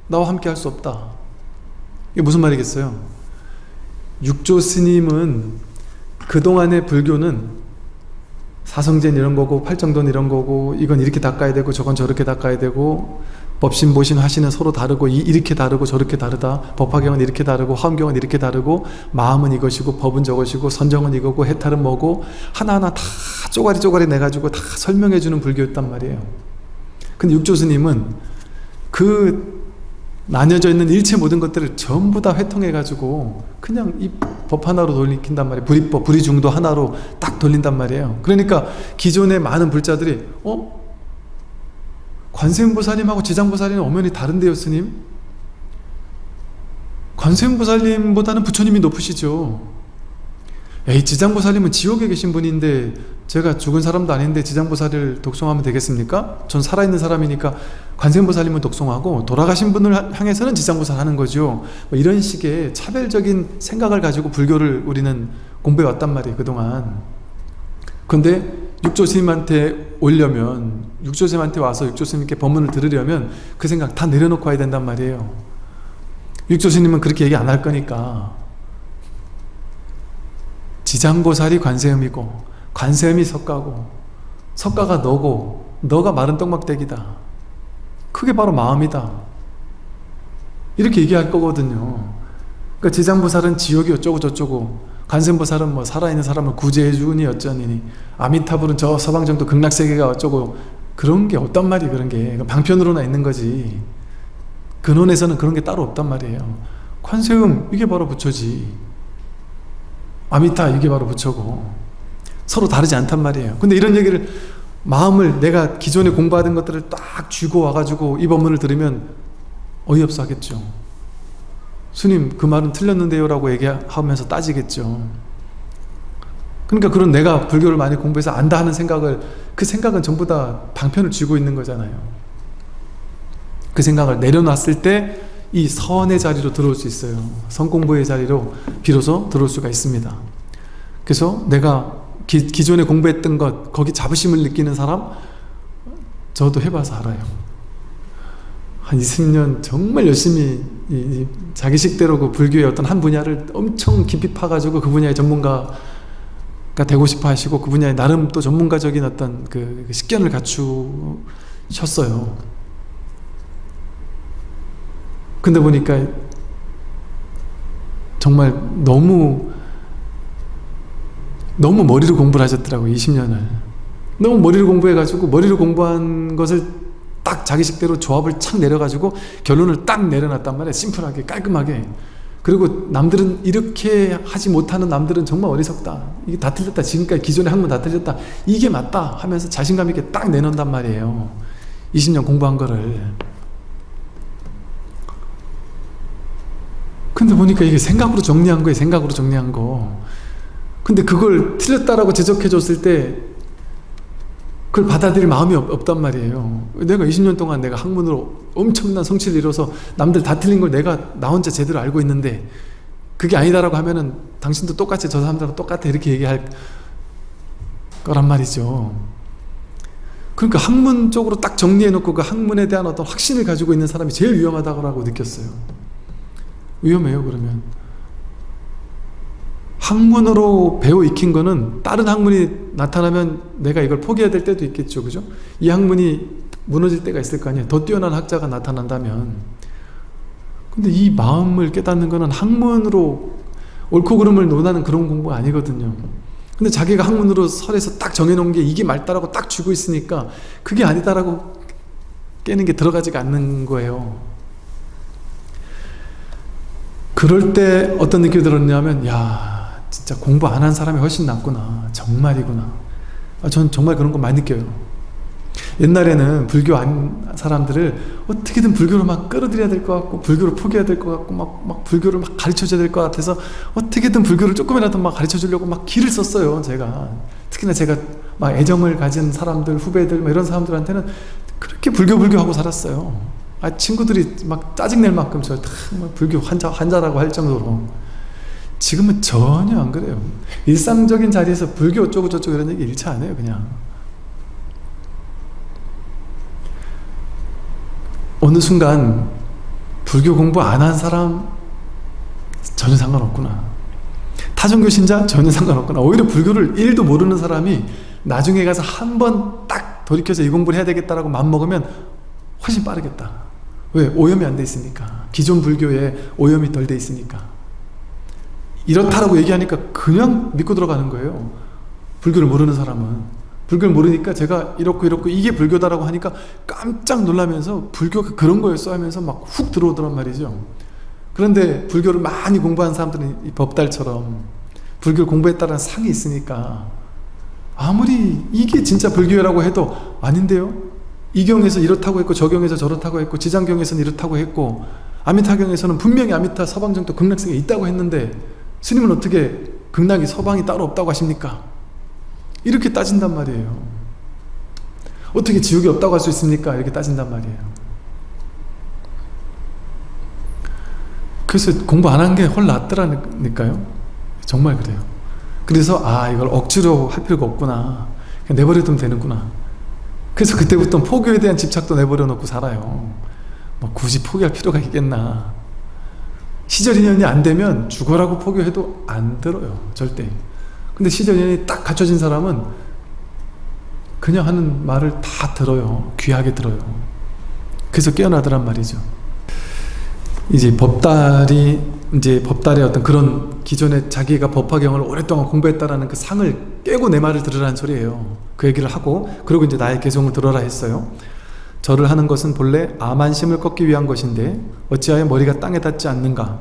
나와 함께 할 수 없다. 이게 무슨 말이겠어요? 육조 스님은 그동안의 불교는 사성전 이런 거고 팔정돈 이런 거고 이건 이렇게 닦아야 되고 저건 저렇게 닦아야 되고 법신 보신 화신은 서로 다르고 이, 이렇게 다르고 저렇게 다르다. 법화경은 이렇게 다르고 화엄경은 이렇게 다르고 마음은 이것이고 법은 저것이고 선정은 이거고 해탈은 뭐고 하나하나 다 쪼가리 쪼가리 내가지고 다 설명해 주는 불교였단 말이에요. 근데 육조스님은 그 나뉘어져 있는 일체 모든 것들을 전부 다 회통해 가지고 그냥 이 법 하나로 돌리킨단 말이에요 불이법, 불이중도 하나로 딱 돌린단 말이에요 그러니까 기존의 많은 불자들이 어? 관세음보살님하고 지장보살님은 엄연히 다른데요 스님? 관세음보살님보다는 부처님이 높으시죠 에이 지장보살님은 지옥에 계신 분인데 제가 죽은 사람도 아닌데 지장보살을 독송하면 되겠습니까? 전 살아있는 사람이니까 관세음보살님은 독송하고 돌아가신 분을 향해서는 지장보살 하는 거죠. 뭐 이런 식의 차별적인 생각을 가지고 불교를 우리는 공부해 왔단 말이에요 그동안. 근데 육조스님한테 오려면 육조스님한테 와서 육조스님께 법문을 들으려면 그 생각 다 내려놓고 와야 된단 말이에요. 육조스님은 그렇게 얘기 안 할 거니까 지장보살이 관세음이고 관세음이 석가고 석가가 너고 너가 마른 떡막대기다. 그게 바로 마음이다. 이렇게 얘기할 거거든요. 그러니까 지장보살은 지옥이 어쩌고 저쩌고 관세음보살은 뭐 살아있는 사람을 구제해 주니 어쩌니 아미타불은 저 서방정도 극락세계가 어쩌고 그런 게 없단 말이에요 그런 게. 방편으로나 있는 거지. 근원에서는 그런 게 따로 없단 말이에요. 관세음 이게 바로 부처지 아미타 이게 바로 부처고. 서로 다르지 않단 말이에요. 근데 이런 얘기를 마음을 내가 기존에 공부하던 것들을 딱 쥐고 와가지고 이 법문을 들으면 어이없어 하겠죠. 스님 그 말은 틀렸는데요 라고 얘기하면서 따지겠죠. 그러니까 그런 내가 불교를 많이 공부해서 안다 하는 생각을 그 생각은 전부 다 방편을 쥐고 있는 거잖아요. 그 생각을 내려놨을 때 이 선의 자리로 들어올 수 있어요. 선공부의 자리로 비로소 들어올 수가 있습니다. 그래서 내가 기, 기존에 공부했던 것 거기 자부심을 느끼는 사람 저도 해봐서 알아요. 한 20년 정말 열심히 이, 이 자기 식대로 그 불교의 어떤 한 분야를 엄청 깊이 파가지고 그 분야의 전문가가 되고 싶어 하시고 그 분야에 나름 또 전문가적인 어떤 그 식견을 갖추셨어요 근데 보니까 정말 너무 너무 머리로 공부를 하셨더라고요 20년을. 너무 머리로 공부해가지고 머리로 공부한 것을 딱 자기식대로 조합을 착 내려가지고 결론을 딱 내려놨단 말이에요 심플하게 깔끔하게. 그리고 남들은 이렇게 하지 못하는 남들은 정말 어리석다. 이게 다 틀렸다. 지금까지 기존의 학문 다 틀렸다. 이게 맞다 하면서 자신감 있게 딱 내놓는단 말이에요. 20년 공부한 거를 근데 보니까 이게 생각으로 정리한 거예요 생각으로 정리한 거. 근데 그걸 틀렸다라고 지적해 줬을 때 그걸 받아들일 마음이 없, 단 말이에요. 내가 20년 동안 내가 학문으로 엄청난 성취를 이뤄서 남들 다 틀린 걸 내가 나 혼자 제대로 알고 있는데 그게 아니다라고 하면은 당신도 똑같이 저 사람들하고 똑같아 이렇게 얘기할 거란 말이죠. 그러니까 학문 쪽으로 딱 정리해 놓고 그 학문에 대한 어떤 확신을 가지고 있는 사람이 제일 위험하다고 느꼈어요 위험해요 그러면. 학문으로 배워 익힌 거는 다른 학문이 나타나면 내가 이걸 포기해야 될 때도 있겠죠 그죠? 이 학문이 무너질 때가 있을 거 아니에요. 더 뛰어난 학자가 나타난다면. 근데 이 마음을 깨닫는 거는 학문으로 옳고 그름을 논하는 그런 공부가 아니거든요. 근데 자기가 학문으로 설에서 딱 정해놓은 게 이게 맞다라고 딱 쥐고 있으니까 그게 아니다라고 깨는 게 들어가지가 않는 거예요 그럴 때 어떤 느낌이 들었냐면 야 진짜 공부 안 한 사람이 훨씬 낫구나. 정말이구나. 아, 전 정말 그런 거 많이 느껴요. 옛날에는 불교 안 사람들을 어떻게든 불교로 막 끌어들여야 될 것 같고 불교를 포기해야 될 것 같고 막, 막 불교를 막 가르쳐줘야 될 것 같아서 어떻게든 불교를 조금이라도 막 가르쳐 주려고 막 길을 썼어요 제가. 특히나 제가 막 애정을 가진 사람들 후배들 이런 사람들한테는 그렇게 불교 불교 하고 살았어요 아, 친구들이 막 짜증낼 만큼 저 불교 환자, 환자라고 할 정도로 지금은 전혀 안 그래요. 일상적인 자리에서 불교 어쩌고 저쩌고 이런 얘기 일차 안 해요 그냥. 어느 순간 불교 공부 안 한 사람 전혀 상관없구나. 타종교 신자 전혀 상관없구나. 오히려 불교를 1도 모르는 사람이 나중에 가서 한 번 딱 돌이켜서 이 공부를 해야 되겠다라고 마음먹으면 훨씬 빠르겠다 왜? 오염이 안 돼 있으니까. 기존 불교에 오염이 덜 돼 있으니까. 이렇다라고 얘기하니까 그냥 믿고 들어가는 거예요. 불교를 모르는 사람은. 불교를 모르니까 제가 이렇고 이렇고 이게 불교다라고 하니까 깜짝 놀라면서 불교가 그런 거였어 하면서 막 훅 들어오더란 말이죠. 그런데 불교를 많이 공부한 사람들은 이 법달처럼 불교를 공부했다는 상이 있으니까 아무리 이게 진짜 불교라고 해도 아닌데요 이 경에서 이렇다고 했고 저 경에서 저렇다고 했고 지장경에서는 이렇다고 했고 아미타경에서는 분명히 아미타 서방정도 극락성에 있다고 했는데 스님은 어떻게 극락이 서방이 따로 없다고 하십니까? 이렇게 따진단 말이에요. 어떻게 지옥이 없다고 할 수 있습니까? 이렇게 따진단 말이에요. 그래서 공부 안 한게헐 낫더라니까요. 정말 그래요. 그래서 아 이걸 억지로 할 필요가 없구나. 내버려두면 되는구나 그래서 그때부터 포교에 대한 집착도 내버려 놓고 살아요. 뭐 굳이 포기할 필요가 있겠나. 시절 인연이 안 되면 죽어라고 포교해도 안 들어요 절대. 근데 시절 인연이 딱 갖춰진 사람은 그냥 하는 말을 다 들어요. 귀하게 들어요. 그래서 깨어나더란 말이죠 이제 법달이 이제 법달의 어떤 그런 기존에 자기가 법화경을 오랫동안 공부했다라는 그 상을 깨고 내 말을 들으라는 소리예요. 그 얘기를 하고 그리고 이제 나의 개성을 들어라 했어요. 절을 하는 것은 본래 아만심을 꺾기 위한 것인데 어찌하여 머리가 땅에 닿지 않는가?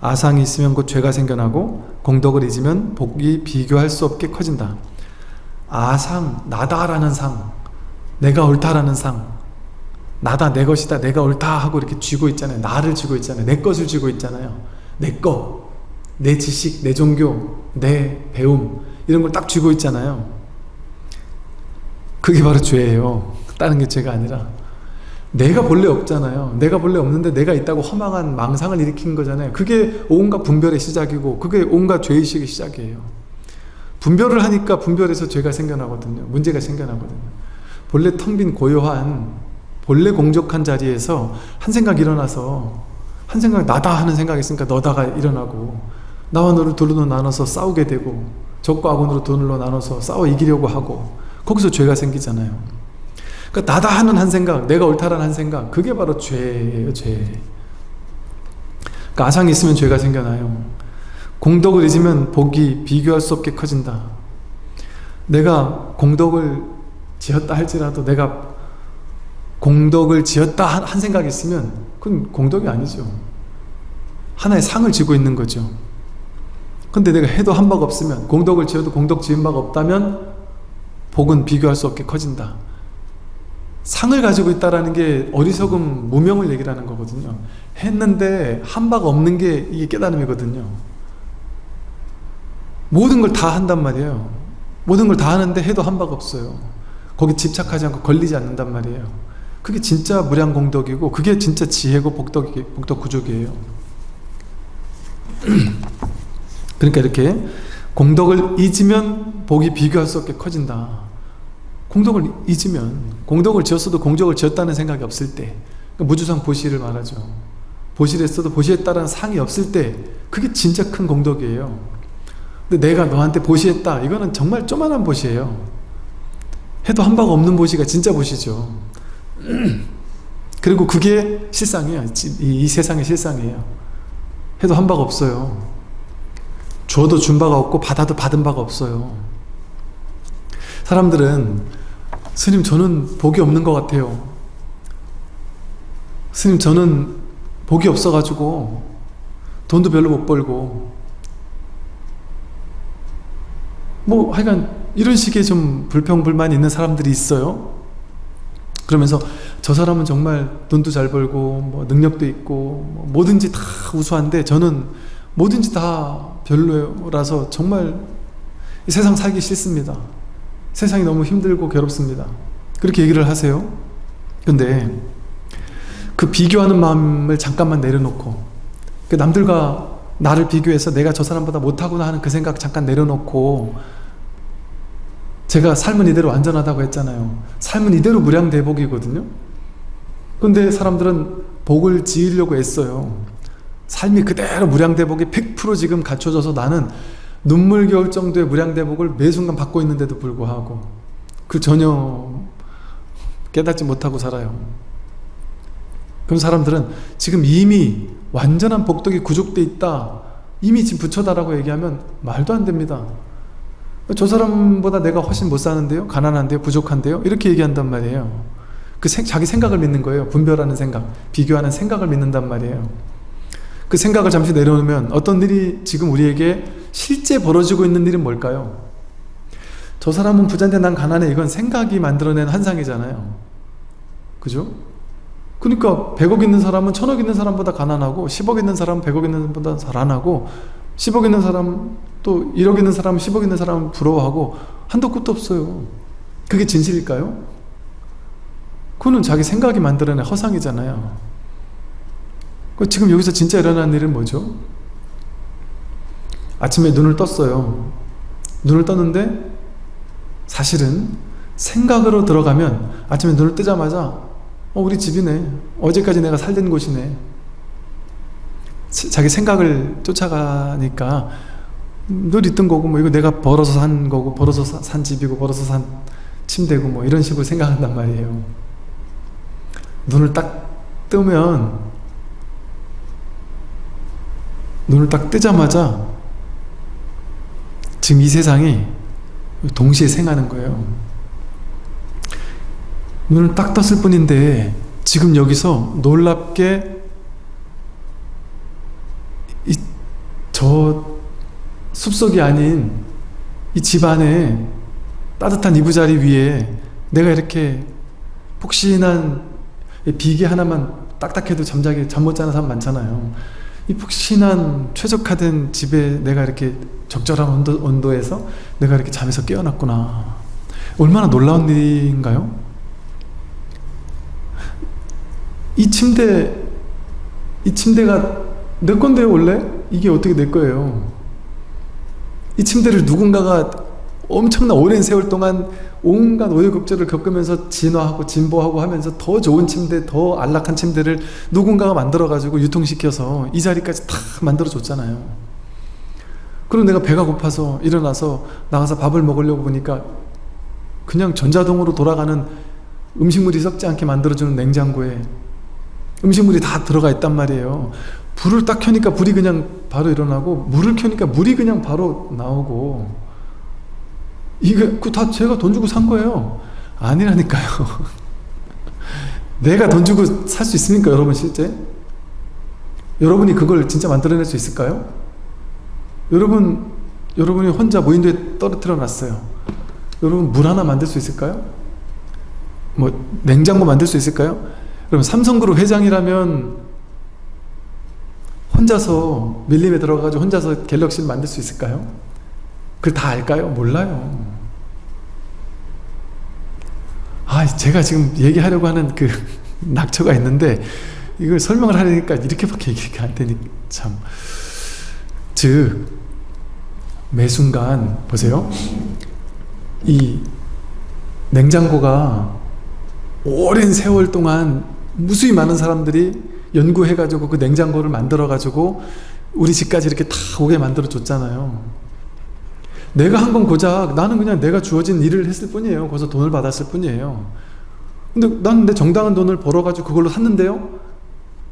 아상이 있으면 곧 죄가 생겨나고 공덕을 잊으면 복이 비교할 수 없게 커진다. 아상, 나다라는 상, 내가 옳다라는 상, 나다 내 것이다 내가 옳다 하고 이렇게 쥐고 있잖아요. 나를 쥐고 있잖아요. 내 것을 쥐고 있잖아요. 내거내 지식 내 종교 내 배움 이런 걸 딱 쥐고 있잖아요. 그게 바로 죄예요. 다른 게 죄가 아니라. 내가 본래 없잖아요. 내가 본래 없는데 내가 있다고 허망한 망상을 일으킨 거잖아요. 그게 온갖 분별의 시작이고 그게 온갖 죄의식의 시작이에요. 분별을 하니까 분별에서 죄가 생겨나거든요. 문제가 생겨나거든요. 본래 텅 빈 고요한 본래 공적한 자리에서 한 생각 일어나서 한 생각 나다 하는 생각이 있으니까 너다가 일어나고 나와 너를 둘로 나눠서 싸우게 되고 적과 악원으로 둘로 나눠서 싸워 이기려고 하고 거기서 죄가 생기잖아요. 그러니까 나다 하는 한 생각 내가 옳다라는 한 생각 그게 바로 죄예요 죄. 그러니까 아상이 있으면 죄가 생겨나요. 공덕을 잊으면 복이 비교할 수 없게 커진다. 내가 공덕을 지었다 할지라도 내가 공덕을 지었다 한 생각이 있으면 그건 공덕이 아니죠. 하나의 상을 지고 있는 거죠. 근데 내가 해도 한 바가 없으면 공덕을 지어도 공덕 지은 바가 없다면 복은 비교할 수 없게 커진다. 상을 가지고 있다는 게 어리석음 무명을 얘기하는 거거든요. 했는데 한 바가 없는 게 이게 깨달음이거든요. 모든 걸 다 한단 말이에요. 모든 걸 다 하는데 해도 한 바가 없어요. 거기 집착하지 않고 걸리지 않는단 말이에요 그게 진짜 무량공덕이고 그게 진짜 지혜고 복덕, 복덕 구족이에요. 그러니까 이렇게 공덕을 잊으면 복이 비교할 수 없게 커진다. 공덕을 잊으면 공덕을 지었어도 공덕을 지었다는 생각이 없을 때 그러니까 무주상 보시를 말하죠. 보시했어도 보시했다는 상이 없을 때 그게 진짜 큰 공덕이에요. 근데 내가 너한테 보시했다. 이거는 정말 조만한 보시예요. 해도 한 바가 없는 보시가 진짜 보시죠 그리고 그게 실상이에요. 이, 세상의 실상이에요. 해도 한 바가 없어요. 줘도 준 바가 없고 받아도 받은 바가 없어요. 사람들은 스님 저는 복이 없는 것 같아요. 스님 저는 복이 없어가지고 돈도 별로 못 벌고 뭐 하여간 이런 식의 좀 불평불만 있는 사람들이 있어요 그러면서 저 사람은 정말 돈도 잘 벌고 뭐 능력도 있고 뭐 뭐든지 다 우수한데 저는 뭐든지 다 별로라서 정말 세상 살기 싫습니다. 세상이 너무 힘들고 괴롭습니다. 그렇게 얘기를 하세요. 근데 그 비교하는 마음을 잠깐만 내려놓고 그 남들과 나를 비교해서 내가 저 사람보다 못하구나 하는 그 생각 잠깐 내려놓고 제가 삶은 이대로 안전하다고 했잖아요. 삶은 이대로 무량대복이거든요. 근데 사람들은 복을 지으려고 애써요. 삶이 그대로 무량대복이 100% 지금 갖춰져서 나는 눈물겨울 정도의 무량대복을 매 순간 받고 있는데도 불구하고 그 전혀 깨닫지 못하고 살아요. 그런 사람들은 지금 이미 완전한 복덕이 구족돼 있다 이미 지금 부처다라고 얘기하면 말도 안 됩니다 저 사람보다 내가 훨씬 못 사는데요? 가난한데요? 부족한데요? 이렇게 얘기한단 말이에요. 그 생, 자기 생각을 믿는 거예요. 분별하는 생각 비교하는 생각을 믿는단 말이에요. 그 생각을 잠시 내려놓으면 어떤 일이 지금 우리에게 실제 벌어지고 있는 일은 뭘까요? 저 사람은 부자인데 난 가난해. 이건 생각이 만들어낸 환상이잖아요. 그죠? 그러니까 100억 있는 사람은 1000억 있는 사람보다 가난하고 10억 있는 사람은 100억 있는 사람보다 잘안하고 10억 있는 사람 또 1억 있는 사람은 10억 있는 사람은 부러워하고 한도 끝도 없어요. 그게 진실일까요? 그거는 자기 생각이 만들어낸 허상이잖아요. 지금 여기서 진짜 일어난 일은 뭐죠? 아침에 눈을 떴어요. 눈을 떴는데 사실은 생각으로 들어가면 아침에 눈을 뜨자마자 어 우리 집이네. 어제까지 내가 살던 곳이네 자기 생각을 쫓아가니까 늘 있던 거고 뭐 이거 내가 벌어서 산 거고 벌어서 산 집이고 벌어서 산 침대고 뭐 이런 식으로 생각한단 말이에요. 눈을 딱 뜨면 눈을 딱 뜨자마자 지금 이 세상이 동시에 생하는 거예요. 눈을 딱 떴을 뿐인데 지금 여기서 놀랍게 이, 저 숲속이 아닌 이 집 안에 따뜻한 이부자리 위에 내가 이렇게 폭신한 비계 하나만 딱딱해도 잠자기 잠 못 자는 사람 많잖아요 이 푹신한 최적화된 집에 내가 이렇게 적절한 온도, 온도에서 내가 이렇게 잠에서 깨어났구나 얼마나 놀라운 일인가요? 이 침대 이 침대가 내 건데요 원래? 이게 어떻게 내 거예요 이 침대를 누군가가 엄청난 오랜 세월 동안 온갖 오해곡절을 겪으면서 진화하고 진보하고 하면서 더 좋은 침대, 더 안락한 침대를 누군가가 만들어 가지고 유통시켜서 이 자리까지 다 만들어 줬잖아요. 그럼 내가 배가 고파서 일어나서 나가서 밥을 먹으려고 보니까 그냥 전자동으로 돌아가는 음식물이 썩지 않게 만들어주는 냉장고에 음식물이 다 들어가 있단 말이에요. 불을 딱 켜니까 불이 그냥 바로 일어나고 물을 켜니까 물이 그냥 바로 나오고 이게 다 제가 돈 주고 산 거예요 아니라니까요 내가 돈 주고 살 수 있습니까 여러분 실제? 여러분이 그걸 진짜 만들어낼 수 있을까요? 여러분 여러분이 혼자 무인도에 떨어뜨려 놨어요 여러분 물 하나 만들 수 있을까요? 뭐 냉장고 만들 수 있을까요? 그럼 삼성그룹 회장이라면 혼자서 밀림에 들어가서 혼자서 갤럭시를 만들 수 있을까요? 그걸 다 알까요? 몰라요. 아, 제가 지금 얘기하려고 하는 그 낙처가 있는데 이걸 설명을 하려니까 이렇게밖에 얘기가 안 되니 참. 즉, 매 순간 보세요. 이 냉장고가 오랜 세월 동안 무수히 많은 사람들이 연구해가지고 그 냉장고를 만들어가지고 우리 집까지 이렇게 다 오게 만들어 줬잖아요. 내가 한 건 고작 나는 그냥 내가 주어진 일을 했을 뿐이에요. 거기서 돈을 받았을 뿐이에요. 근데 난 내 정당한 돈을 벌어가지고 그걸로 샀는데요?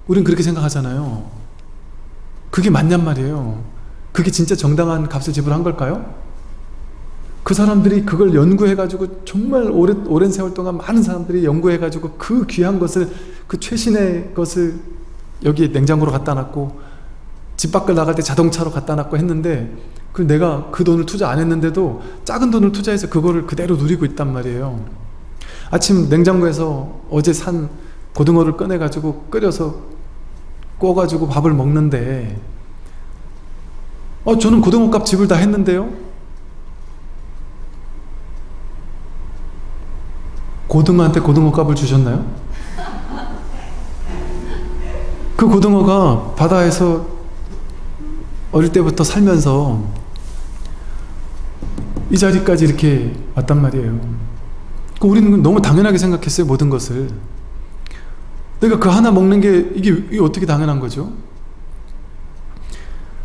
우린 그렇게 생각하잖아요. 그게 맞냔 말이에요. 그게 진짜 정당한 값을 지불한 걸까요? 그 사람들이 그걸 연구해가지고 정말 오랜, 오랜 세월 동안 많은 사람들이 연구해가지고 그 귀한 것을 그 최신의 것을 여기 냉장고로 갖다 놨고 집 밖을 나갈 때 자동차로 갖다 놨고 했는데 그 내가 그 돈을 투자 안 했는데도 작은 돈을 투자해서 그거를 그대로 누리고 있단 말이에요. 아침 냉장고에서 어제 산 고등어를 꺼내가지고 끓여서 구워가지고 밥을 먹는데 어 저는 고등어값 지불 다 했는데요 고등어한테 고등어 값을 주셨나요? 그 고등어가 바다에서 어릴 때부터 살면서 이 자리까지 이렇게 왔단 말이에요 그 우리는 너무 당연하게 생각했어요 모든 것을 내가 그 하나 먹는 게 이게, 이게 어떻게 당연한 거죠?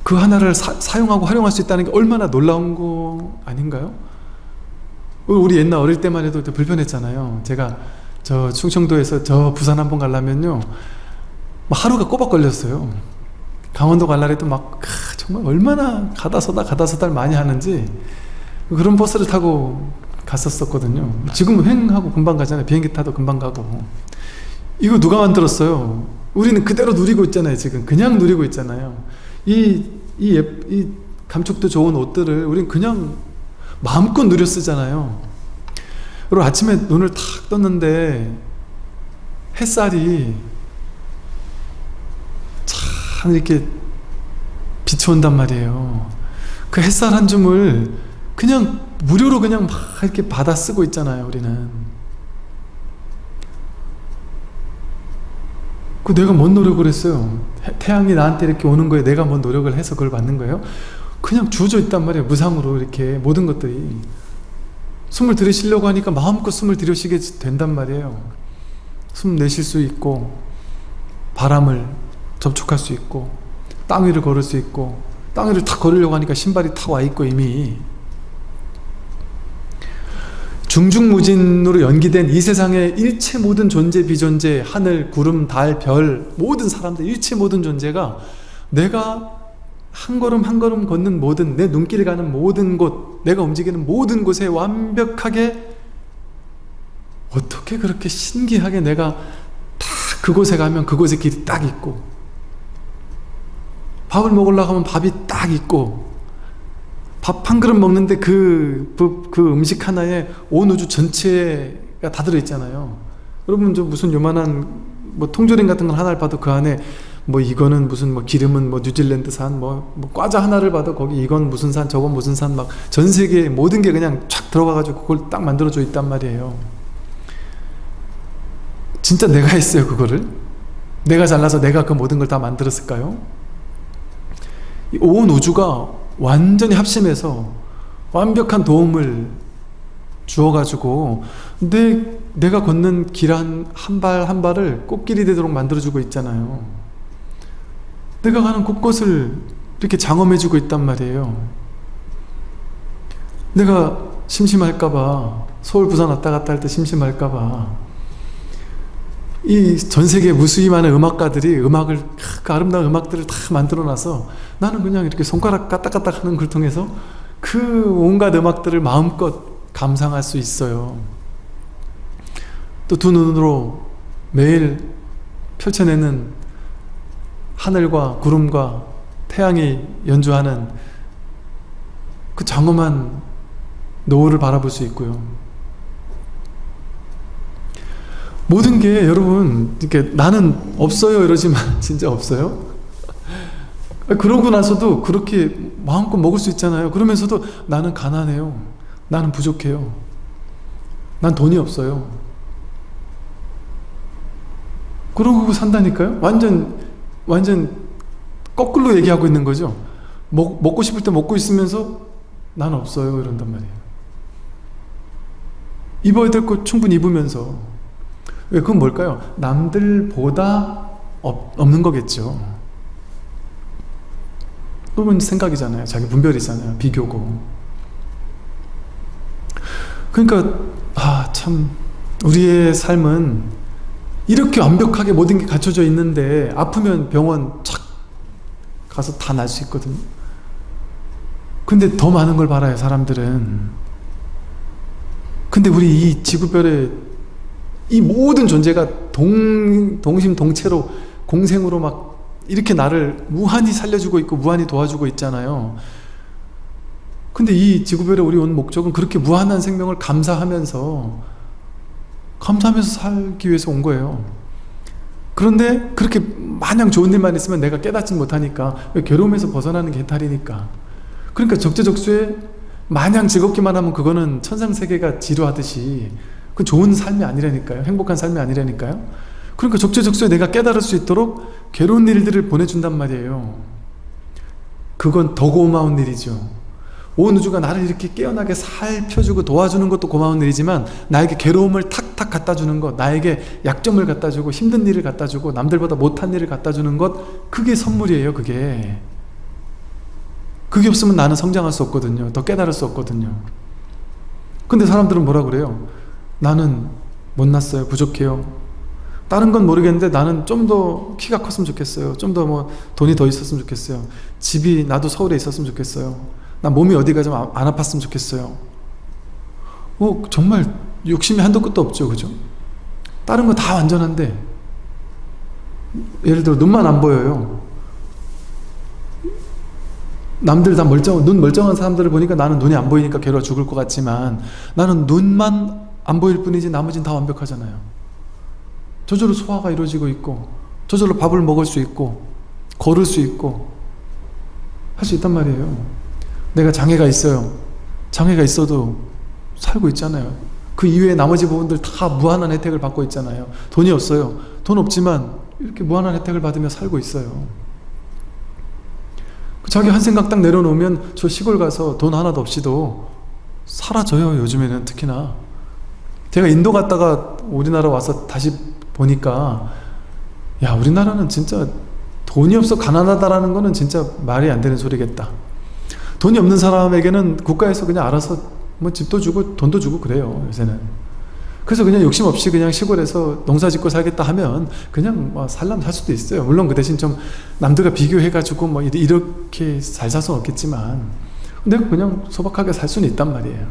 그 하나를 사, 용하고 활용할 수 있다는 게 얼마나 놀라운 거 아닌가요? 우리 옛날 어릴 때만 해도 불편했잖아요. 제가 저 충청도에서 저 부산 한번 가려면요 하루가 꼬박 걸렸어요. 강원도 갈날에 도막 정말 얼마나 가다 서다 가다 서다 많이 하는지 그런 버스를 타고 갔었었거든요. 지금은 횡하고 금방 가잖아요. 비행기 타도 금방 가고. 이거 누가 만들었어요? 우리는 그대로 누리고 있잖아요 지금. 그냥 누리고 있잖아요. 이, 이, 예, 이 감촉도 좋은 옷들을 우리는 그냥 마음껏 누려 쓰잖아요. 그리고 아침에 눈을 탁 떴는데 햇살이 참 이렇게 비춰온단 말이에요. 그 햇살 한 줌을 그냥 무료로 그냥 막 이렇게 받아 쓰고 있잖아요 우리는. 그 내가 뭔 노력을 했어요? 태양이 나한테 이렇게 오는 거에 내가 뭔 노력을 해서 그걸 받는 거예요 그냥 주어져 있단 말이에요. 무상으로 이렇게 모든 것들이. 숨을 들이쉬려고 하니까 마음껏 숨을 들이쉬게 된단 말이에요. 숨 내쉴 수 있고 바람을 접촉할 수 있고 땅 위를 걸을 수 있고 땅 위를 탁 걸으려고 하니까 신발이 탁 와 있고 이미. 중중무진으로 연기된 이 세상의 일체 모든 존재 비존재 하늘 구름 달 별 모든 사람들 일체 모든 존재가 내가 한 걸음 한 걸음 걷는 모든 내 눈길 가는 모든 곳 내가 움직이는 모든 곳에 완벽하게 어떻게 그렇게 신기하게 내가 딱 그곳에 가면 그곳에 길이 딱 있고 밥을 먹으려고 하면 밥이 딱 있고 밥 한 그릇 먹는데 그, 그, 그 음식 하나에 온 우주 전체가 다 들어있잖아요. 여러분 저 무슨 요만한 뭐 통조림 같은 걸 하나를 봐도 그 안에 뭐 이거는 무슨 뭐 기름은 뭐 뉴질랜드산 뭐, 뭐 과자 하나를 봐도 거기 이건 무슨 산 저건 무슨 산 막 전 세계 모든 게 그냥 촥 들어가 가지고 그걸 딱 만들어져 있단 말이에요. 진짜 내가 했어요 그거를? 내가 잘나서 내가 그 모든 걸 다 만들었을까요? 온 우주가 완전히 합심해서 완벽한 도움을 주어가지고 내, 내가 걷는 길 한 한 발한 발을 꽃길이 되도록 만들어주고 있잖아요 내가 가는 곳곳을 이렇게 장엄해주고 있단 말이에요. 내가 심심할까봐 서울 부산 왔다 갔다 할 때 심심할까봐 이 전세계 무수히 많은 음악가들이 음악을 그 아름다운 음악들을 다 만들어 놔서 나는 그냥 이렇게 손가락 까딱까딱 하는 걸 통해서 그 온갖 음악들을 마음껏 감상할 수 있어요. 또 두 눈으로 매일 펼쳐내는 하늘과 구름과 태양이 연주하는 그 장엄한 노을을 바라볼 수 있고요. 모든 게 여러분 이렇게 나는 없어요 이러지만 진짜 없어요? 그러고 나서도 그렇게 마음껏 먹을 수 있잖아요. 그러면서도 나는 가난해요. 나는 부족해요. 난 돈이 없어요. 그러고 산다니까요? 완전 완전 거꾸로 얘기하고 있는 거죠? 먹, 먹고 싶을 때 먹고 있으면서 난 없어요 이런단 말이에요. 입어야 될 거 충분히 입으면서. 왜 그건 뭘까요? 남들보다 없, 없는 거겠죠. 그건 생각이잖아요. 자기 분별이잖아요. 비교고. 그러니까 아 참 우리의 삶은 이렇게 완벽하게 모든 게 갖춰져 있는데 아프면 병원 착 가서 다 날 수 있거든요. 근데 더 많은 걸 바라요 사람들은. 근데 우리 이 지구별에 이 모든 존재가 동, 동심동체로 공생으로 막 이렇게 나를 무한히 살려주고 있고 무한히 도와주고 있잖아요. 근데 이 지구별에 우리 온 목적은 그렇게 무한한 생명을 감사하면서 감사하면서 살기 위해서 온 거예요. 그런데 그렇게 마냥 좋은 일만 있으면 내가 깨닫지 못하니까 괴로움에서 벗어나는 게 해탈이니까. 그러니까 적재적소에 마냥 즐겁기만 하면 그거는 천상세계가 지루하듯이 그 좋은 삶이 아니라니까요. 행복한 삶이 아니라니까요. 그러니까 적재적소에 내가 깨달을 수 있도록 괴로운 일들을 보내준단 말이에요. 그건 더 고마운 일이죠 온 우주가 나를 이렇게 깨어나게 살펴주고 도와주는 것도 고마운 일이지만 나에게 괴로움을 탁탁 갖다주는 것 나에게 약점을 갖다주고 힘든 일을 갖다주고 남들보다 못한 일을 갖다주는 것 그게 선물이에요 그게 그게 없으면 나는 성장할 수 없거든요 더 깨달을 수 없거든요 근데 사람들은 뭐라 그래요 나는 못났어요 부족해요 다른 건 모르겠는데 나는 좀 더 키가 컸으면 좋겠어요. 좀 더 뭐 돈이 더 있었으면 좋겠어요. 집이 나도 서울에 있었으면 좋겠어요. 나 몸이 어디가 좀 안 아팠으면 좋겠어요. 뭐 정말 욕심이 한도 끝도 없죠. 그죠? 다른 거 다 완전한데 예를 들어 눈만 안 보여요. 남들 다 멀쩡, 눈 멀쩡한 사람들을 보니까 나는 눈이 안 보이니까 괴로워 죽을 것 같지만 나는 눈만 안 보일 뿐이지 나머지는 다 완벽하잖아요. 저절로 소화가 이루어지고 있고 저절로 밥을 먹을 수 있고 걸을 수 있고 할 수 있단 말이에요. 내가 장애가 있어요. 장애가 있어도 살고 있잖아요. 그 이외에 나머지 부분들 다 무한한 혜택을 받고 있잖아요. 돈이 없어요. 돈 없지만 이렇게 무한한 혜택을 받으며 살고 있어요. 자기 한 생각 딱 내려놓으면 저 시골 가서 돈 하나도 없이도 사라져요. 요즘에는 특히나. 제가 인도 갔다가 우리나라 와서 다시 보니까 야 우리나라는 진짜 돈이 없어 가난하다라는 거는 진짜 말이 안 되는 소리겠다. 돈이 없는 사람에게는 국가에서 그냥 알아서 뭐 집도 주고 돈도 주고 그래요 요새는. 그래서 그냥 욕심 없이 그냥 시골에서 농사 짓고 살겠다 하면 그냥 뭐 살람 살 수도 있어요. 물론 그 대신 좀 남들과 비교해 가지고 뭐 이렇게 잘 살 수는 없겠지만 근데 그냥 소박하게 살 수는 있단 말이에요.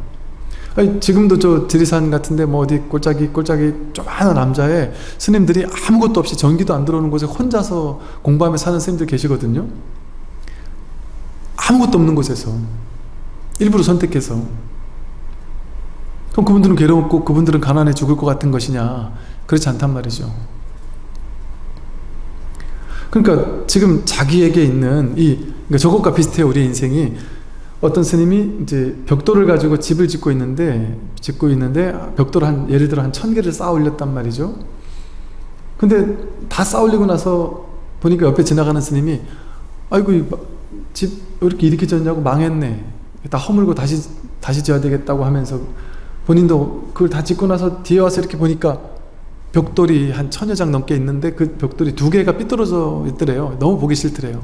아니, 지금도 저 지리산 같은데 뭐 어디 꼴짝이 꼴짝이 조그마한 남자에 스님들이 아무것도 없이 전기도 안 들어오는 곳에 혼자서 공부하며 사는 스님들 계시거든요. 아무것도 없는 곳에서 일부러 선택해서 그럼 그분들은 괴롭고 그분들은 가난해 죽을 것 같은 것이냐? 그렇지 않단 말이죠. 그러니까 지금 자기에게 있는 이 그러니까 저것과 비슷해요 우리 인생이. 어떤 스님이 이제 벽돌을 가지고 집을 짓고 있는데 짓고 있는데 벽돌 한 예를 들어 한 천 개를 쌓아 올렸단 말이죠. 근데 다 쌓아 올리고 나서 보니까 옆에 지나가는 스님이 아이고 집 이렇게 이렇게 지었냐고 망했네. 다 허물고 다시 다시 지어야 되겠다고 하면서 본인도 그걸 다 짓고 나서 뒤에 와서 이렇게 보니까 벽돌이 한 천여 장 넘게 있는데 그 벽돌이 두 개가 삐뚤어져 있더래요. 너무 보기 싫더래요.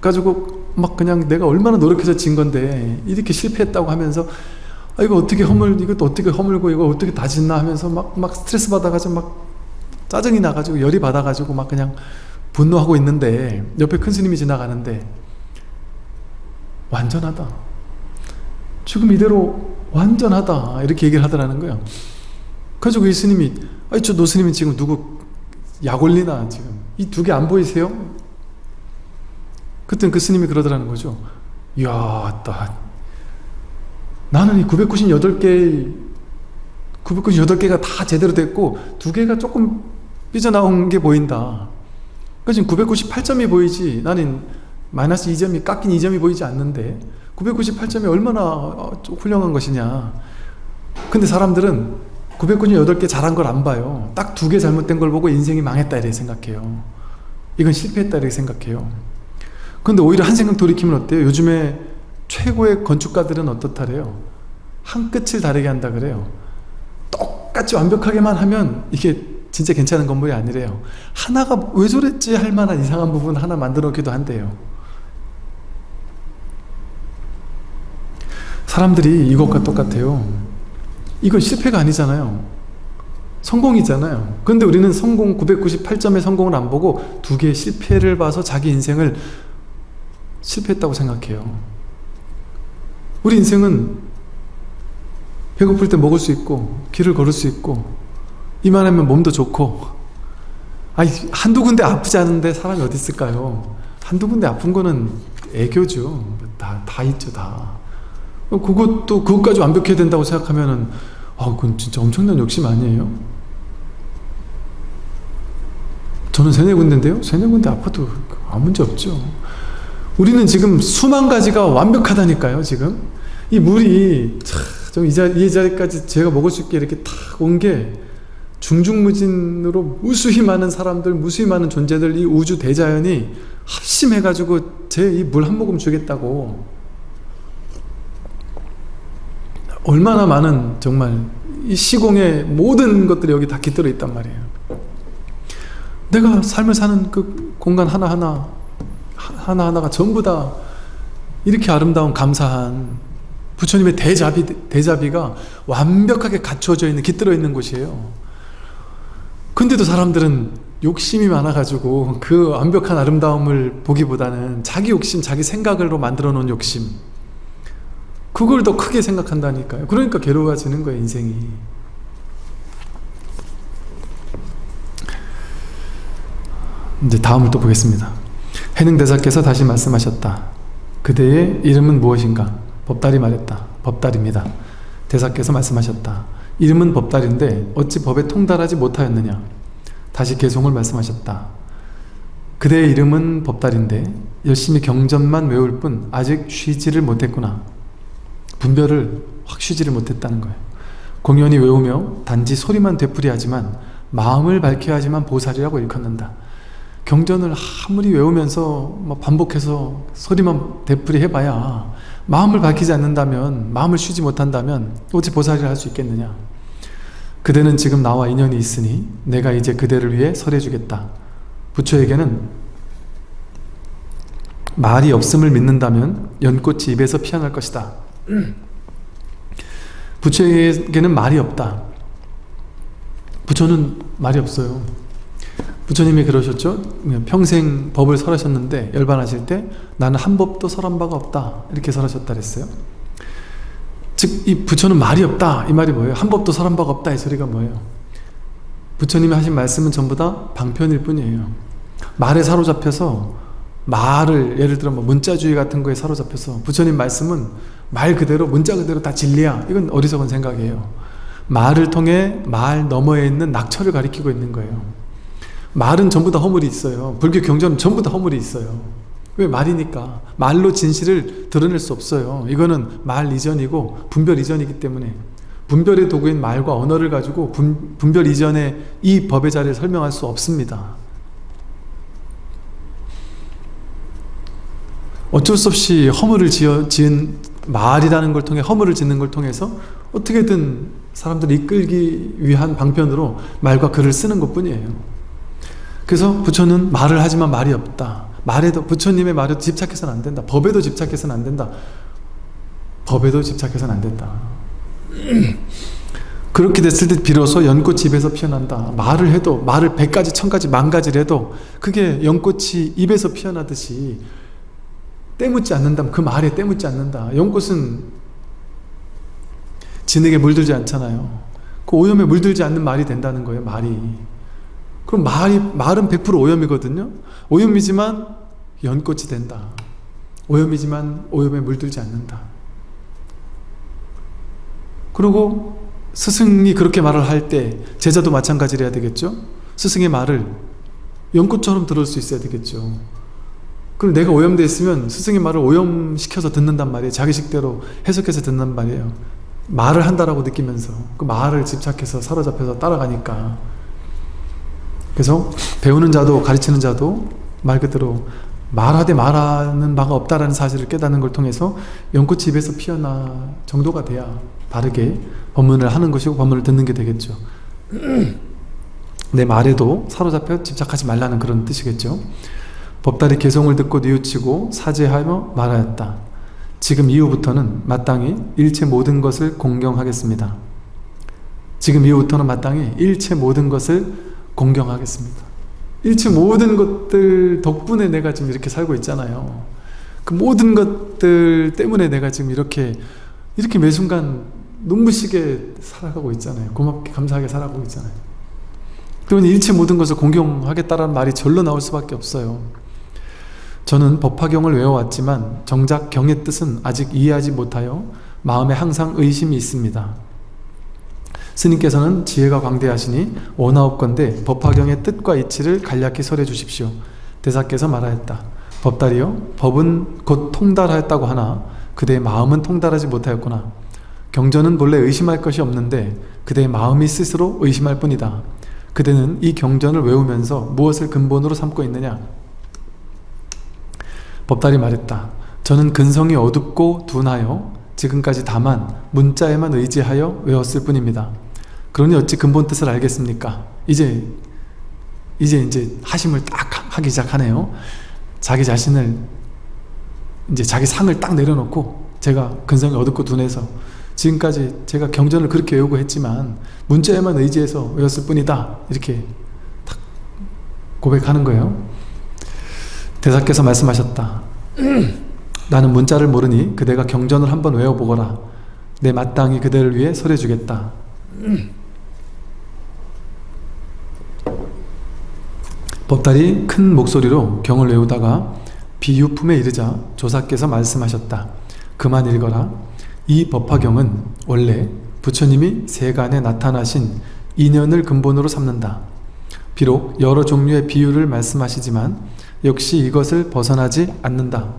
가지고 막 그냥 내가 얼마나 노력해서 진 건데 이렇게 실패했다고 하면서 아 이거 어떻게 허물 이것도 어떻게 허물고 이거 어떻게 다 짓나 하면서 막 막 스트레스 받아가지고 막 짜증이 나가지고 열이 받아가지고 막 그냥 분노하고 있는데 옆에 큰 스님이 지나가는데 완전하다. 지금 이대로 완전하다. 이렇게 얘기를 하더라는 거예요. 그래가지고 이 스님이 아니 저 노스님이 지금 누구 약 올리나 지금? 이 두 개 안 보이세요? 그때 그 스님이 그러더라는 거죠. 이야 따 나는 이 998개 998개가 다 제대로 됐고 두 개가 조금 삐져나온 게 보인다 그 지금 998점이 보이지? 나는 마이너스 2점이 깎인 2점이 보이지 않는데 998점이 얼마나 어, 훌륭한 것이냐. 근데 사람들은 998개 잘한 걸 안 봐요. 딱 두 개 잘못된 걸 보고 인생이 망했다 이렇게 생각해요. 이건 실패했다 이렇게 생각해요. 근데 오히려 한 생각 돌이키면 어때요? 요즘에 최고의 건축가들은 어떻다래요? 한 끝을 다르게 한다 그래요. 똑같이 완벽하게만 하면 이게 진짜 괜찮은 건물이 아니래요. 하나가 왜 저랬지 할 만한 이상한 부분 하나 만들어 놓기도 한대요. 사람들이 이것과 똑같아요. 이건 실패가 아니잖아요. 성공이잖아요. 근데 우리는 성공 998점의 성공을 안 보고 두 개의 실패를 봐서 자기 인생을 실패했다고 생각해요. 우리 인생은 배고플 때 먹을 수 있고 길을 걸을 수 있고 이만하면 몸도 좋고. 아니 한두 군데 아프지 않은데 사람이 어디 있을까요? 한두 군데 아픈 거는 애교죠. 다, 다 있죠 다. 그것도 그것까지 완벽해야 된다고 생각하면은 아 그건 진짜 엄청난 욕심 아니에요? 저는 세네 군데인데요? 세네 군데 아파도 아무 문제 없죠. 우리는 지금 수만 가지가 완벽하다니까요 지금. 이 물이 좀이 자리, 이 자리까지 제가 먹을 수 있게 이렇게 탁 온 게 중중무진으로 무수히 많은 사람들 무수히 많은 존재들 이 우주 대자연이 합심해 가지고 제 이 물 한 모금 주겠다고. 얼마나 많은 정말 이 시공의 모든 것들이 여기 다 깃들어 있단 말이에요. 내가 삶을 사는 그 공간 하나하나 하나하나가 전부 다 이렇게 아름다운 감사한 부처님의 대자비, 대자비가 완벽하게 갖춰져 있는 깃들어 있는 곳이에요 근데도 사람들은 욕심이 많아가지고 그 완벽한 아름다움을 보기보다는 자기 욕심, 자기 생각으로 만들어 놓은 욕심. 그걸 더 크게 생각한다니까요. 그러니까 괴로워지는 거예요 인생이. 이제 다음을 또 보겠습니다. 해능대사께서 다시 말씀하셨다. 그대의 이름은 무엇인가? 법달이 말했다. 법달입니다. 대사께서 말씀하셨다 이름은 법달인데 어찌 법에 통달하지 못하였느냐? 다시 개송을 말씀하셨다. 그대의 이름은 법달인데 열심히 경전만 외울 뿐 아직 쉬지를 못했구나. 분별을 확 쉬지를 못했다는 거예요. 공연히 외우며 단지 소리만 되풀이하지만 마음을 밝혀야지만 보살이라고 일컫는다. 경전을 아무리 외우면서 뭐 반복해서 소리만 되풀이 해봐야 마음을 밝히지 않는다면 마음을 쉬지 못한다면 어찌 보살이를 할수 있겠느냐? 그대는 지금 나와 인연이 있으니 내가 이제 그대를 위해 설해주겠다. 부처에게는 말이 없음을 믿는다면 연꽃이 입에서 피어날 것이다. 부처에게는 말이 없다. 부처는 말이 없어요 부처님이 그러셨죠? 평생 법을 설하셨는데 열반하실 때 나는 한 법도 설한 바가 없다. 이렇게 설하셨다 그랬어요. 즉 이 부처는 말이 없다. 이 말이 뭐예요? 한 법도 설한 바가 없다. 이 소리가 뭐예요? 부처님이 하신 말씀은 전부 다 방편일 뿐이에요. 말에 사로잡혀서 말을 예를 들어 뭐 문자주의 같은 거에 사로잡혀서 부처님 말씀은 말 그대로 문자 그대로 다 진리야. 이건 어리석은 생각이에요. 말을 통해 말 너머에 있는 낙처를 가리키고 있는 거예요 말은 전부 다 허물이 있어요. 불교 경전은 전부 다 허물이 있어요. 왜 말이니까? 말로 진실을 드러낼 수 없어요. 이거는 말 이전이고 분별 이전이기 때문에. 분별의 도구인 말과 언어를 가지고 분, 분별 이전에 이 법의 자리를 설명할 수 없습니다. 어쩔 수 없이 허물을 지어, 지은 말이라는 걸 통해 허물을 짓는 걸 통해서 어떻게든 사람들을 이끌기 위한 방편으로 말과 글을 쓰는 것 뿐이에요 그래서 부처는 말을 하지만 말이 없다. 말에도 부처님의 말에도 집착해서는 안 된다. 법에도 집착해서는 안 된다. 법에도 집착해서는 안 된다. 그렇게 됐을 때 비로소 연꽃이 입에서 피어난다. 말을 해도 말을 백가지 천가지 만가지를 해도 그게 연꽃이 입에서 피어나듯이 때묻지 않는다면 그 말에 때묻지 않는다. 연꽃은 진흙에 물들지 않잖아요. 그 오염에 물들지 않는 말이 된다는 거예요 말이 그럼 말이, 말은 100% 오염이거든요. 오염이지만 연꽃이 된다. 오염이지만 오염에 물들지 않는다. 그리고 스승이 그렇게 말을 할 때 제자도 마찬가지로 해야 되겠죠? 스승의 말을 연꽃처럼 들을 수 있어야 되겠죠. 그럼 내가 오염되어 있으면 스승의 말을 오염시켜서 듣는단 말이에요. 자기식대로 해석해서 듣는 말이에요. 말을 한다라고 느끼면서 그 말을 집착해서 사로잡혀서 따라가니까 그래서 배우는 자도 가르치는 자도 말 그대로 말하되 말하는 바가 없다라는 사실을 깨닫는 걸 통해서 연꽃이 입에서 피어나 정도가 돼야 바르게 법문을 하는 것이고 법문을 듣는 게 되겠죠. 내 말에도 사로잡혀 집착하지 말라는 그런 뜻이겠죠. 법달이 개성을 듣고 뉘우치고 사죄하며 말하였다. 지금 이후부터는 마땅히 일체 모든 것을 공경하겠습니다. 지금 이후부터는 마땅히 일체 모든 것을 공경하겠습니다. 일체 모든 것들 덕분에 내가 지금 이렇게 살고 있잖아요. 그 모든 것들 때문에 내가 지금 이렇게 이렇게 매 순간 눈부시게 살아가고 있잖아요. 고맙게 감사하게 살아가고 있잖아요. 그러면 일체 모든 것을 공경하겠다라는 말이 절로 나올 수밖에 없어요. 저는 법화경을 외워왔지만 정작 경의 뜻은 아직 이해하지 못하여 마음에 항상 의심이 있습니다. 스님께서는 지혜가 광대하시니 원하옵건대 법화경의 뜻과 이치를 간략히 설해 주십시오. 대사께서 말하였다. 법달이요 법은 곧 통달하였다고 하나 그대의 마음은 통달하지 못하였구나. 경전은 본래 의심할 것이 없는데 그대의 마음이 스스로 의심할 뿐이다. 그대는 이 경전을 외우면서 무엇을 근본으로 삼고 있느냐? 법달이 말했다. 저는 근성이 어둡고 둔하여 지금까지 다만 문자에만 의지하여 외웠을 뿐입니다. 그러니 어찌 근본 뜻을 알겠습니까? 이제 이제 이제 하심을 딱 하기 시작하네요. 자기 자신을 이제 자기 상을 딱 내려놓고 제가 근성이 어둡고 둔해서 지금까지 제가 경전을 그렇게 외우고 했지만 문자에만 의지해서 외웠을 뿐이다. 이렇게 고백하는 거예요. 대사께서 말씀하셨다. 나는 문자를 모르니 그대가 경전을 한번 외워보거라. 내 마땅히 그대를 위해 설해주겠다. 법달이 큰 목소리로 경을 외우다가 비유품에 이르자 조사께서 말씀하셨다. 그만 읽어라. 이 법화경은 원래 부처님이 세간에 나타나신 인연을 근본으로 삼는다. 비록 여러 종류의 비유를 말씀하시지만 역시 이것을 벗어나지 않는다.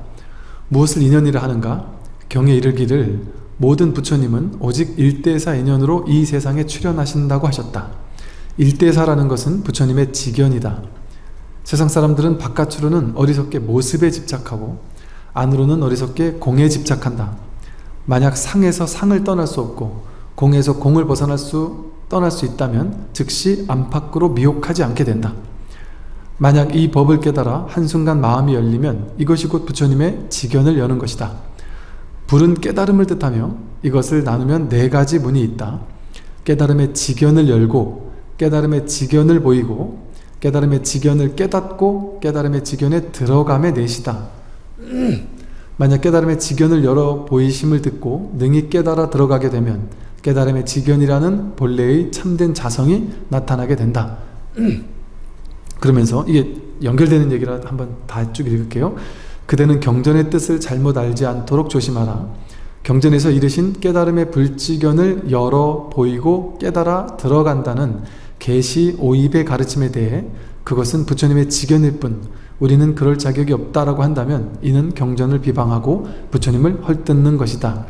무엇을 인연이라 하는가? 경에 이르기를 모든 부처님은 오직 일대사 인연으로 이 세상에 출현하신다고 하셨다. 일대사라는 것은 부처님의 직연이다. 세상 사람들은 바깥으로는 어리석게 모습에 집착하고 안으로는 어리석게 공에 집착한다. 만약 상에서 상을 떠날 수 없고 공에서 공을 벗어날 수 떠날 수 있다면 즉시 안팎으로 미혹하지 않게 된다. 만약 이 법을 깨달아 한순간 마음이 열리면 이것이 곧 부처님의 직연을 여는 것이다. 불은 깨달음을 뜻하며 이것을 나누면 네 가지 문이 있다. 깨달음의 직연을 열고 깨달음의 직연을 보이고 깨달음의 직연을 깨닫고 깨달음의 직연에 들어감의 넷이다. 만약 깨달음의 직연을 열어 보이심을 듣고 능히 깨달아 들어가게 되면 깨달음의 직연이라는 본래의 참된 자성이 나타나게 된다. 그러면서 이게 연결되는 얘기라 한번 다 쭉 읽을게요. 그대는 경전의 뜻을 잘못 알지 않도록 조심하라. 경전에서 이르신 깨달음의 불지견을 열어 보이고 깨달아 들어간다는 계시 오입의 가르침에 대해 그것은 부처님의 지견일 뿐 우리는 그럴 자격이 없다라고 한다면 이는 경전을 비방하고 부처님을 헐뜯는 것이다.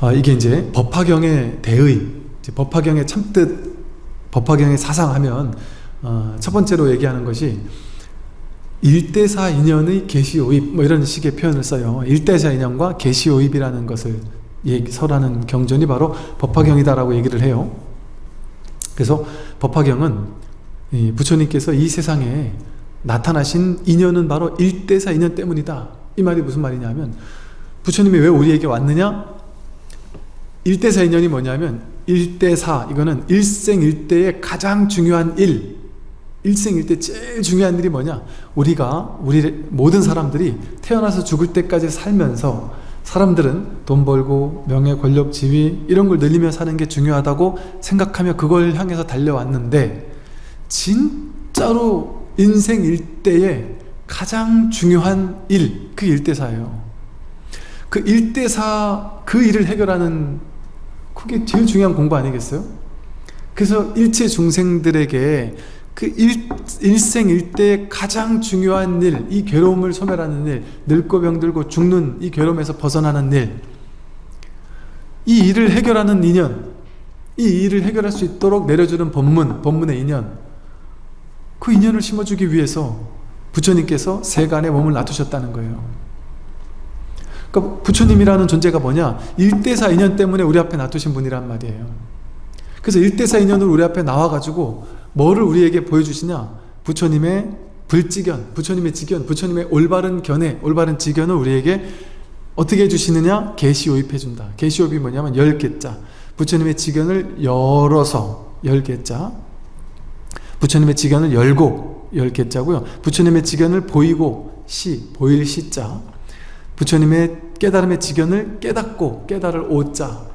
아, 이게 이제 법화경의 대의, 법화경의 참뜻, 법화경의 사상하면 어, 첫 번째로 얘기하는 것이 일대사 인연의 계시오입 뭐 이런 식의 표현을 써요. 일대사 인연과 계시오입이라는 것을 설하는 경전이 바로 법화경이다라고 얘기를 해요. 그래서 법화경은 부처님께서 이 세상에 나타나신 인연은 바로 일대사 인연 때문이다. 이 말이 무슨 말이냐면 부처님이 왜 우리에게 왔느냐? 일대사 인연이 뭐냐면 일대사 이거는 일생일대의 가장 중요한 일 일생일대 제일 중요한 일이 뭐냐? 우리가 우리 모든 사람들이 태어나서 죽을 때까지 살면서 사람들은 돈 벌고 명예, 권력, 지위 이런 걸 늘리며 사는 게 중요하다고 생각하며 그걸 향해서 달려왔는데 진짜로 인생 일대의 가장 중요한 일, 그 일대사예요. 그 일대사, 그 일을 해결하는 그게 제일 중요한 공부 아니겠어요? 그래서 일체 중생들에게 그 일, 일생 일대의 가장 중요한 일, 이 괴로움을 소멸하는 일, 늙고 병들고 죽는 이 괴로움에서 벗어나는 일, 이 일을 해결하는 인연, 이 일을 해결할 수 있도록 내려주는 법문, 법문의 인연, 그 인연을 심어주기 위해서 부처님께서 세간에 몸을 놔두셨다는 거예요. 그러니까 부처님이라는 존재가 뭐냐? 일대사 인연 때문에 우리 앞에 놔두신 분이란 말이에요. 그래서 일대사 인연으로 우리 앞에 나와가지고 뭐를 우리에게 보여주시냐? 부처님의 불지견, 부처님의 지견, 부처님의 올바른 견해, 올바른 지견을 우리에게 어떻게 해주시느냐? 계시오입 해준다. 계시오입이 뭐냐면 열 개자. 부처님의 지견을 열어서 열 개자. 부처님의 지견을 열고 열 개자고요. 부처님의 지견을 보이고 시, 보일 시자. 부처님의 깨달음의 지견을 깨닫고 깨달을 오자.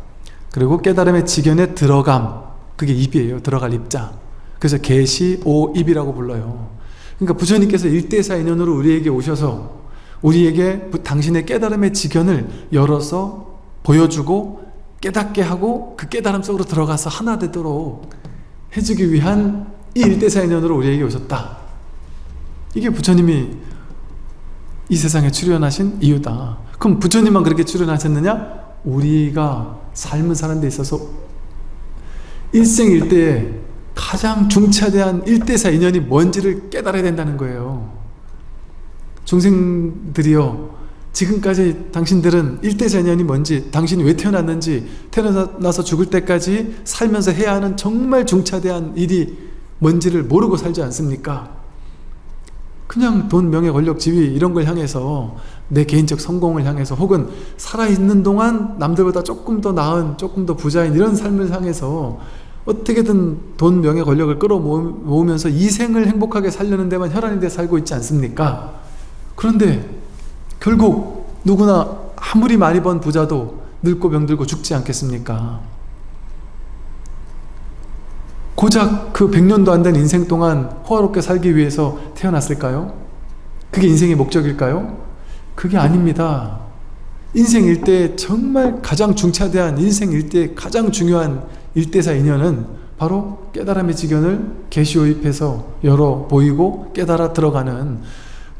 그리고 깨달음의 지견에 들어감. 그게 입이에요. 들어갈 입자. 그래서 계시 오입이라고 불러요. 그러니까 부처님께서 일대사 인연으로 우리에게 오셔서 우리에게 당신의 깨달음의 지견을 열어서 보여주고 깨닫게 하고 그 깨달음 속으로 들어가서 하나 되도록 해주기 위한 이 일대사 인연으로 우리에게 오셨다. 이게 부처님이 이 세상에 출연하신 이유다. 그럼 부처님만 그렇게 출연하셨느냐? 우리가 삶을 사는 데 있어서 일생일대에 가장 중차대한 일대사 인연이 뭔지를 깨달아야 된다는 거예요. 중생들이요. 지금까지 당신들은 일대사 인연이 뭔지 당신이 왜 태어났는지 태어나서 죽을 때까지 살면서 해야 하는 정말 중차대한 일이 뭔지를 모르고 살지 않습니까? 그냥 돈, 명예, 권력, 지위 이런 걸 향해서 내 개인적 성공을 향해서 혹은 살아있는 동안 남들보다 조금 더 나은 조금 더 부자인 이런 삶을 향해서 어떻게든 돈, 명예, 권력을 끌어모으면서 이 생을 행복하게 살려는 데만 혈안이 돼 살고 있지 않습니까? 그런데 결국 누구나 아무리 많이 번 부자도 늙고 병들고 죽지 않겠습니까? 고작 그 100년도 안 된 인생 동안 호화롭게 살기 위해서 태어났을까요? 그게 인생의 목적일까요? 그게 아닙니다. 인생 일대 정말 가장 중차대한 인생 일대 가장 중요한 일대사 인연은 바로 깨달음의 지견을 개시호입해서 열어 보이고 깨달아 들어가는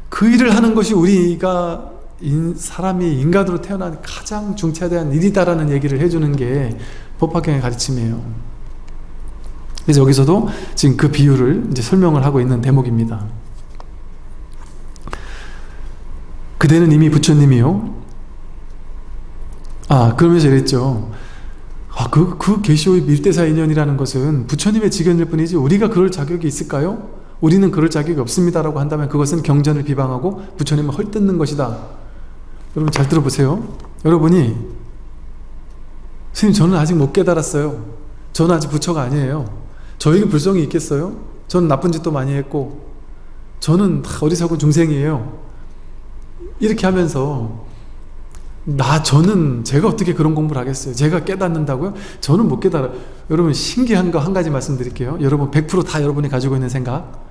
그 일을 하는 것이 우리가 인, 사람이 인간으로 태어난 가장 중차대한 일이다라는 얘기를 해주는 게 법화경의 가르침이에요. 그래서 여기서도 지금 그 비유를 이제 설명을 하고 있는 대목입니다. 그대는 이미 부처님이요. 아, 그러면서 이랬죠. 아, 그, 그 계시오의 밀대사 인연이라는 것은 부처님의 직연일 뿐이지 우리가 그럴 자격이 있을까요? 우리는 그럴 자격이 없습니다라고 한다면 그것은 경전을 비방하고 부처님을 헐뜯는 것이다. 여러분 잘 들어보세요. 여러분이 스님 저는 아직 못 깨달았어요. 저는 아직 부처가 아니에요. 저에게 불성이 있겠어요? 저는 나쁜 짓도 많이 했고 저는 어리석은 중생이에요. 이렇게 하면서 나 저는 제가 어떻게 그런 공부를 하겠어요? 제가 깨닫는다고요? 저는 못 깨달아. 여러분 신기한 거 한 가지 말씀드릴게요. 여러분 100%다 여러분이 가지고 있는 생각.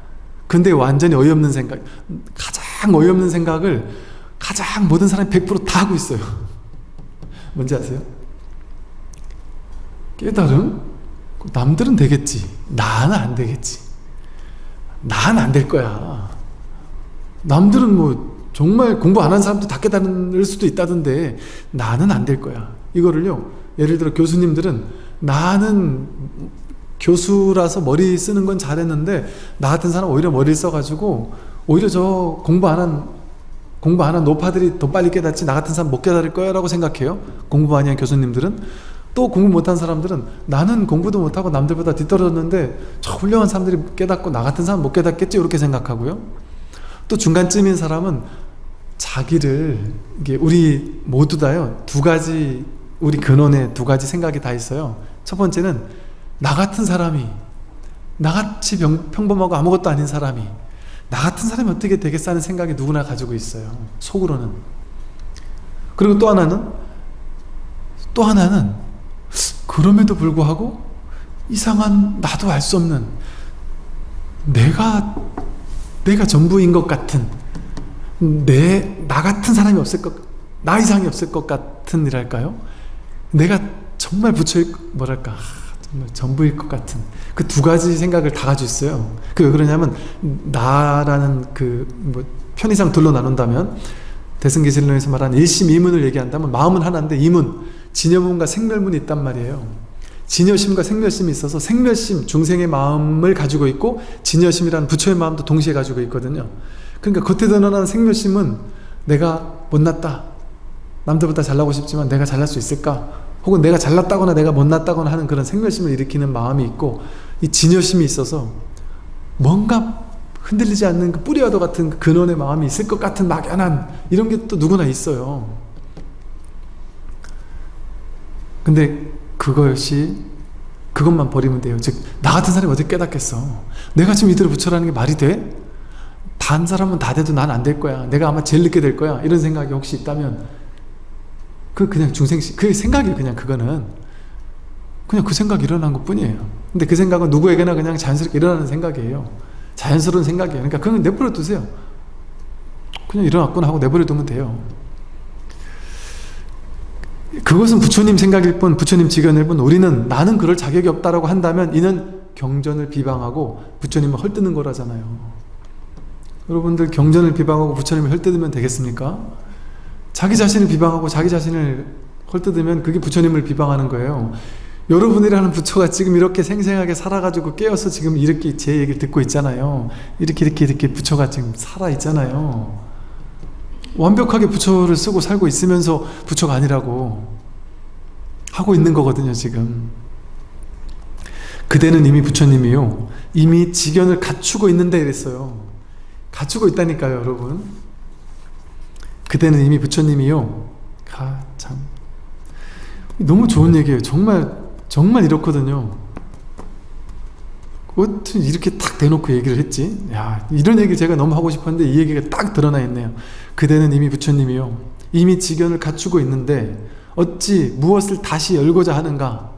근데 완전히 어이없는 생각. 가장 어이없는 생각을 가장 모든 사람이 100%다 하고 있어요. 뭔지 아세요? 깨달음? 남들은 되겠지. 나는 안 되겠지. 나는 안될 거야. 남들은 뭐 정말 공부 안 한 사람도 다 깨달을 수도 있다던데 나는 안 될 거야. 이거를요. 예를 들어 교수님들은 나는 교수라서 머리 쓰는 건 잘했는데 나 같은 사람 오히려 머리를 써가지고 오히려 저 공부 안 한 공부 안 한 노파들이 더 빨리 깨닫지 나 같은 사람 못 깨달을 거야 라고 생각해요. 공부 많이 한 교수님들은 또 공부 못한 사람들은 나는 공부도 못하고 남들보다 뒤떨어졌는데 저 훌륭한 사람들이 깨닫고 나 같은 사람 못 깨닫겠지 이렇게 생각하고요. 또 중간쯤인 사람은 자기를 이게 우리 모두 다요 두 가지 우리 근원에 두 가지 생각이 다 있어요. 첫 번째는 나 같은 사람이 나같이 병, 평범하고 아무것도 아닌 사람이 나 같은 사람이 어떻게 되겠어 하는 생각이 누구나 가지고 있어요. 속으로는. 그리고 또 하나는 또 하나는 그럼에도 불구하고 이상한 나도 알 수 없는 내가 내가 전부인 것 같은 내 나 같은 사람이 없을 것 나 이상이 없을 것 같은 이랄까요? 내가 정말 부처일 뭐랄까 정말 전부일 것 같은 그 두 가지 생각을 다 가지고 있어요. 그 왜 그러냐면 나라는 그 뭐 편의상 둘로 나눈다면 대승기실론에서 말하는 일심 이문을 얘기한다면 마음은 하나인데 이문 진여문과 생멸문이 있단 말이에요. 진여심과 생멸심이 있어서 생멸심 중생의 마음을 가지고 있고 진여심이라는 부처의 마음도 동시에 가지고 있거든요. 그러니까 겉에 드러나는 생멸심은 내가 못났다. 남들보다 잘나고 싶지만 내가 잘날 수 있을까? 혹은 내가 잘났다거나 내가 못났다거나 하는 그런 생멸심을 일으키는 마음이 있고 이 진여심이 있어서 뭔가 흔들리지 않는 그 뿌리와도 같은 그 근원의 마음이 있을 것 같은 막연한 이런 게 또 누구나 있어요. 근데 그것이 그것만 버리면 돼요. 즉 나 같은 사람이 어떻게 깨닫겠어? 내가 지금 이대로 부처라는 게 말이 돼? 단 사람은 다 돼도 난 안 될 거야. 내가 아마 제일 늦게 될 거야. 이런 생각이 혹시 있다면 그 그냥 중생시 그 생각이 그냥 그거는 그냥 그 생각이 일어난 것 뿐이에요. 근데 그 생각은 누구에게나 그냥 자연스럽게 일어나는 생각이에요. 자연스러운 생각이에요. 그러니까 그건 내버려 두세요. 그냥 일어났구나 하고 내버려 두면 돼요. 그것은 부처님 생각일 뿐 부처님 지견일 뿐 우리는 나는 그럴 자격이 없다라고 한다면 이는 경전을 비방하고 부처님을 헐뜯는 거라잖아요 여러분들 경전을 비방하고 부처님을 헐뜯으면 되겠습니까? 자기 자신을 비방하고 자기 자신을 헐뜯으면 그게 부처님을 비방하는 거예요. 여러분이라는 부처가 지금 이렇게 생생하게 살아가지고 깨어서 지금 이렇게 제 얘기를 듣고 있잖아요. 이렇게 이렇게 이렇게 부처가 지금 살아있잖아요. 완벽하게 부처를 쓰고 살고 있으면서 부처가 아니라고 하고 있는 거거든요 지금. 그대는 이미 부처님이요. 이미 지견을 갖추고 있는데 이랬어요 갖추고 있다니까요 여러분 그대는 이미 부처님이요 아, 참 너무 좋은 얘기예요 정말 정말 이렇거든요 어떻게 이렇게 딱 대놓고 얘기를 했지? 야 이런 얘기 제가 너무 하고 싶었는데 이 얘기가 딱 드러나 있네요. 그대는 이미 부처님이요. 이미 직견을 갖추고 있는데 어찌 무엇을 다시 열고자 하는가?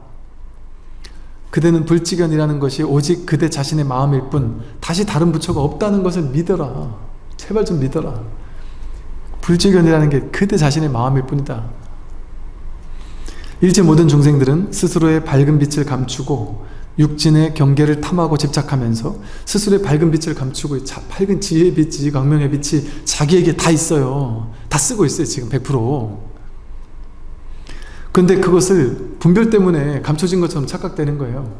그대는 불직견이라는 것이 오직 그대 자신의 마음일 뿐 다시 다른 부처가 없다는 것을 믿어라. 제발 좀 믿어라. 불직견이라는 게 그대 자신의 마음일 뿐이다. 일체 모든 중생들은 스스로의 밝은 빛을 감추고 육진의 경계를 탐하고 집착하면서 스스로의 밝은 빛을 감추고 자, 밝은 지혜의 빛이 광명의 빛이 자기에게 다 있어요. 다 쓰고 있어요. 지금 100% 근데 그것을 분별 때문에 감춰진 것처럼 착각되는 거예요.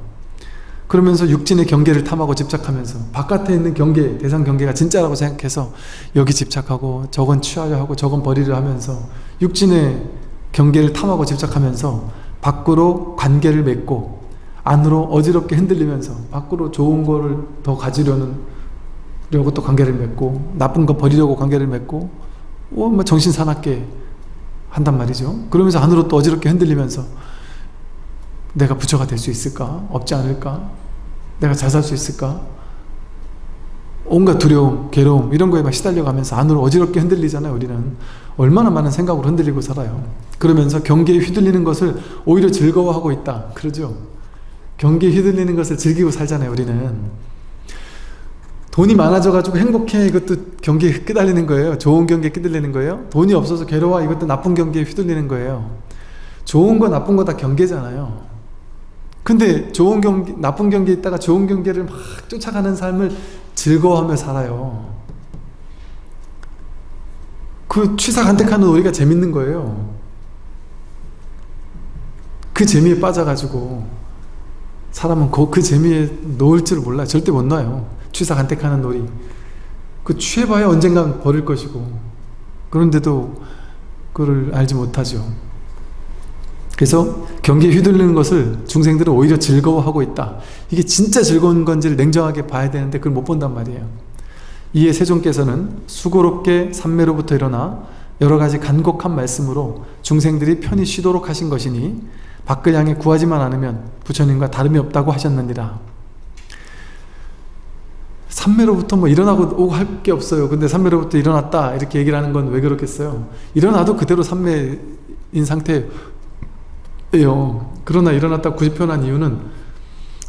그러면서 육진의 경계를 탐하고 집착하면서 바깥에 있는 경계, 대상 경계가 진짜라고 생각해서 여기 집착하고 저건 취하려 하고 저건 버리려 하면서 육진의 경계를 탐하고 집착하면서 밖으로 관계를 맺고 안으로 어지럽게 흔들리면서 밖으로 좋은 거를 더 가지려는 려고 또 관계를 맺고 나쁜 거 버리려고 관계를 맺고 어, 뭐 정신 사납게 한단 말이죠 그러면서 안으로 또 어지럽게 흔들리면서 내가 부처가 될 수 있을까? 없지 않을까? 내가 잘 살 수 있을까? 온갖 두려움, 괴로움 이런 거에 막 시달려가면서 안으로 어지럽게 흔들리잖아요 우리는 얼마나 많은 생각으로 흔들리고 살아요 그러면서 경계에 휘둘리는 것을 오히려 즐거워하고 있다 그러죠 경계에 휘둘리는 것을 즐기고 살잖아요 우리는 돈이 많아져 가지고 행복해. 이것도 경계에 끄달리는 거예요. 좋은 경계에 끄달리는 거예요. 돈이 없어서 괴로워. 이것도 나쁜 경계에 휘둘리는 거예요. 좋은 거 나쁜 거 다 경계잖아요. 근데 좋은 경계, 나쁜 경계에 있다가 좋은 경계를 막 쫓아가는 삶을 즐거워하며 살아요. 그 취사간택하는 우리가 재밌는 거예요. 그 재미에 빠져가지고 사람은 그, 그 재미에 놓을 줄 몰라요. 절대 못 놔요. 취사 간택하는 놀이. 그 취해봐야 언젠간 버릴 것이고 그런데도 그걸 알지 못하죠. 그래서 경기에 휘둘리는 것을 중생들은 오히려 즐거워하고 있다. 이게 진짜 즐거운 건지를 냉정하게 봐야 되는데 그걸 못 본단 말이에요. 이에 세종께서는 수고롭게 삼매로부터 일어나 여러 가지 간곡한 말씀으로 중생들이 편히 쉬도록 하신 것이니 향해 구하지만 않으면 부처님과 다름이 없다고 하셨느니라 삼매로부터 뭐 일어나고 오고 할 게 없어요. 근데 삼매로부터 일어났다. 이렇게 얘기를 하는 건 왜 그렇겠어요? 일어나도 그대로 삼매인 상태예요. 그러나 일어났다 구집표난 이유는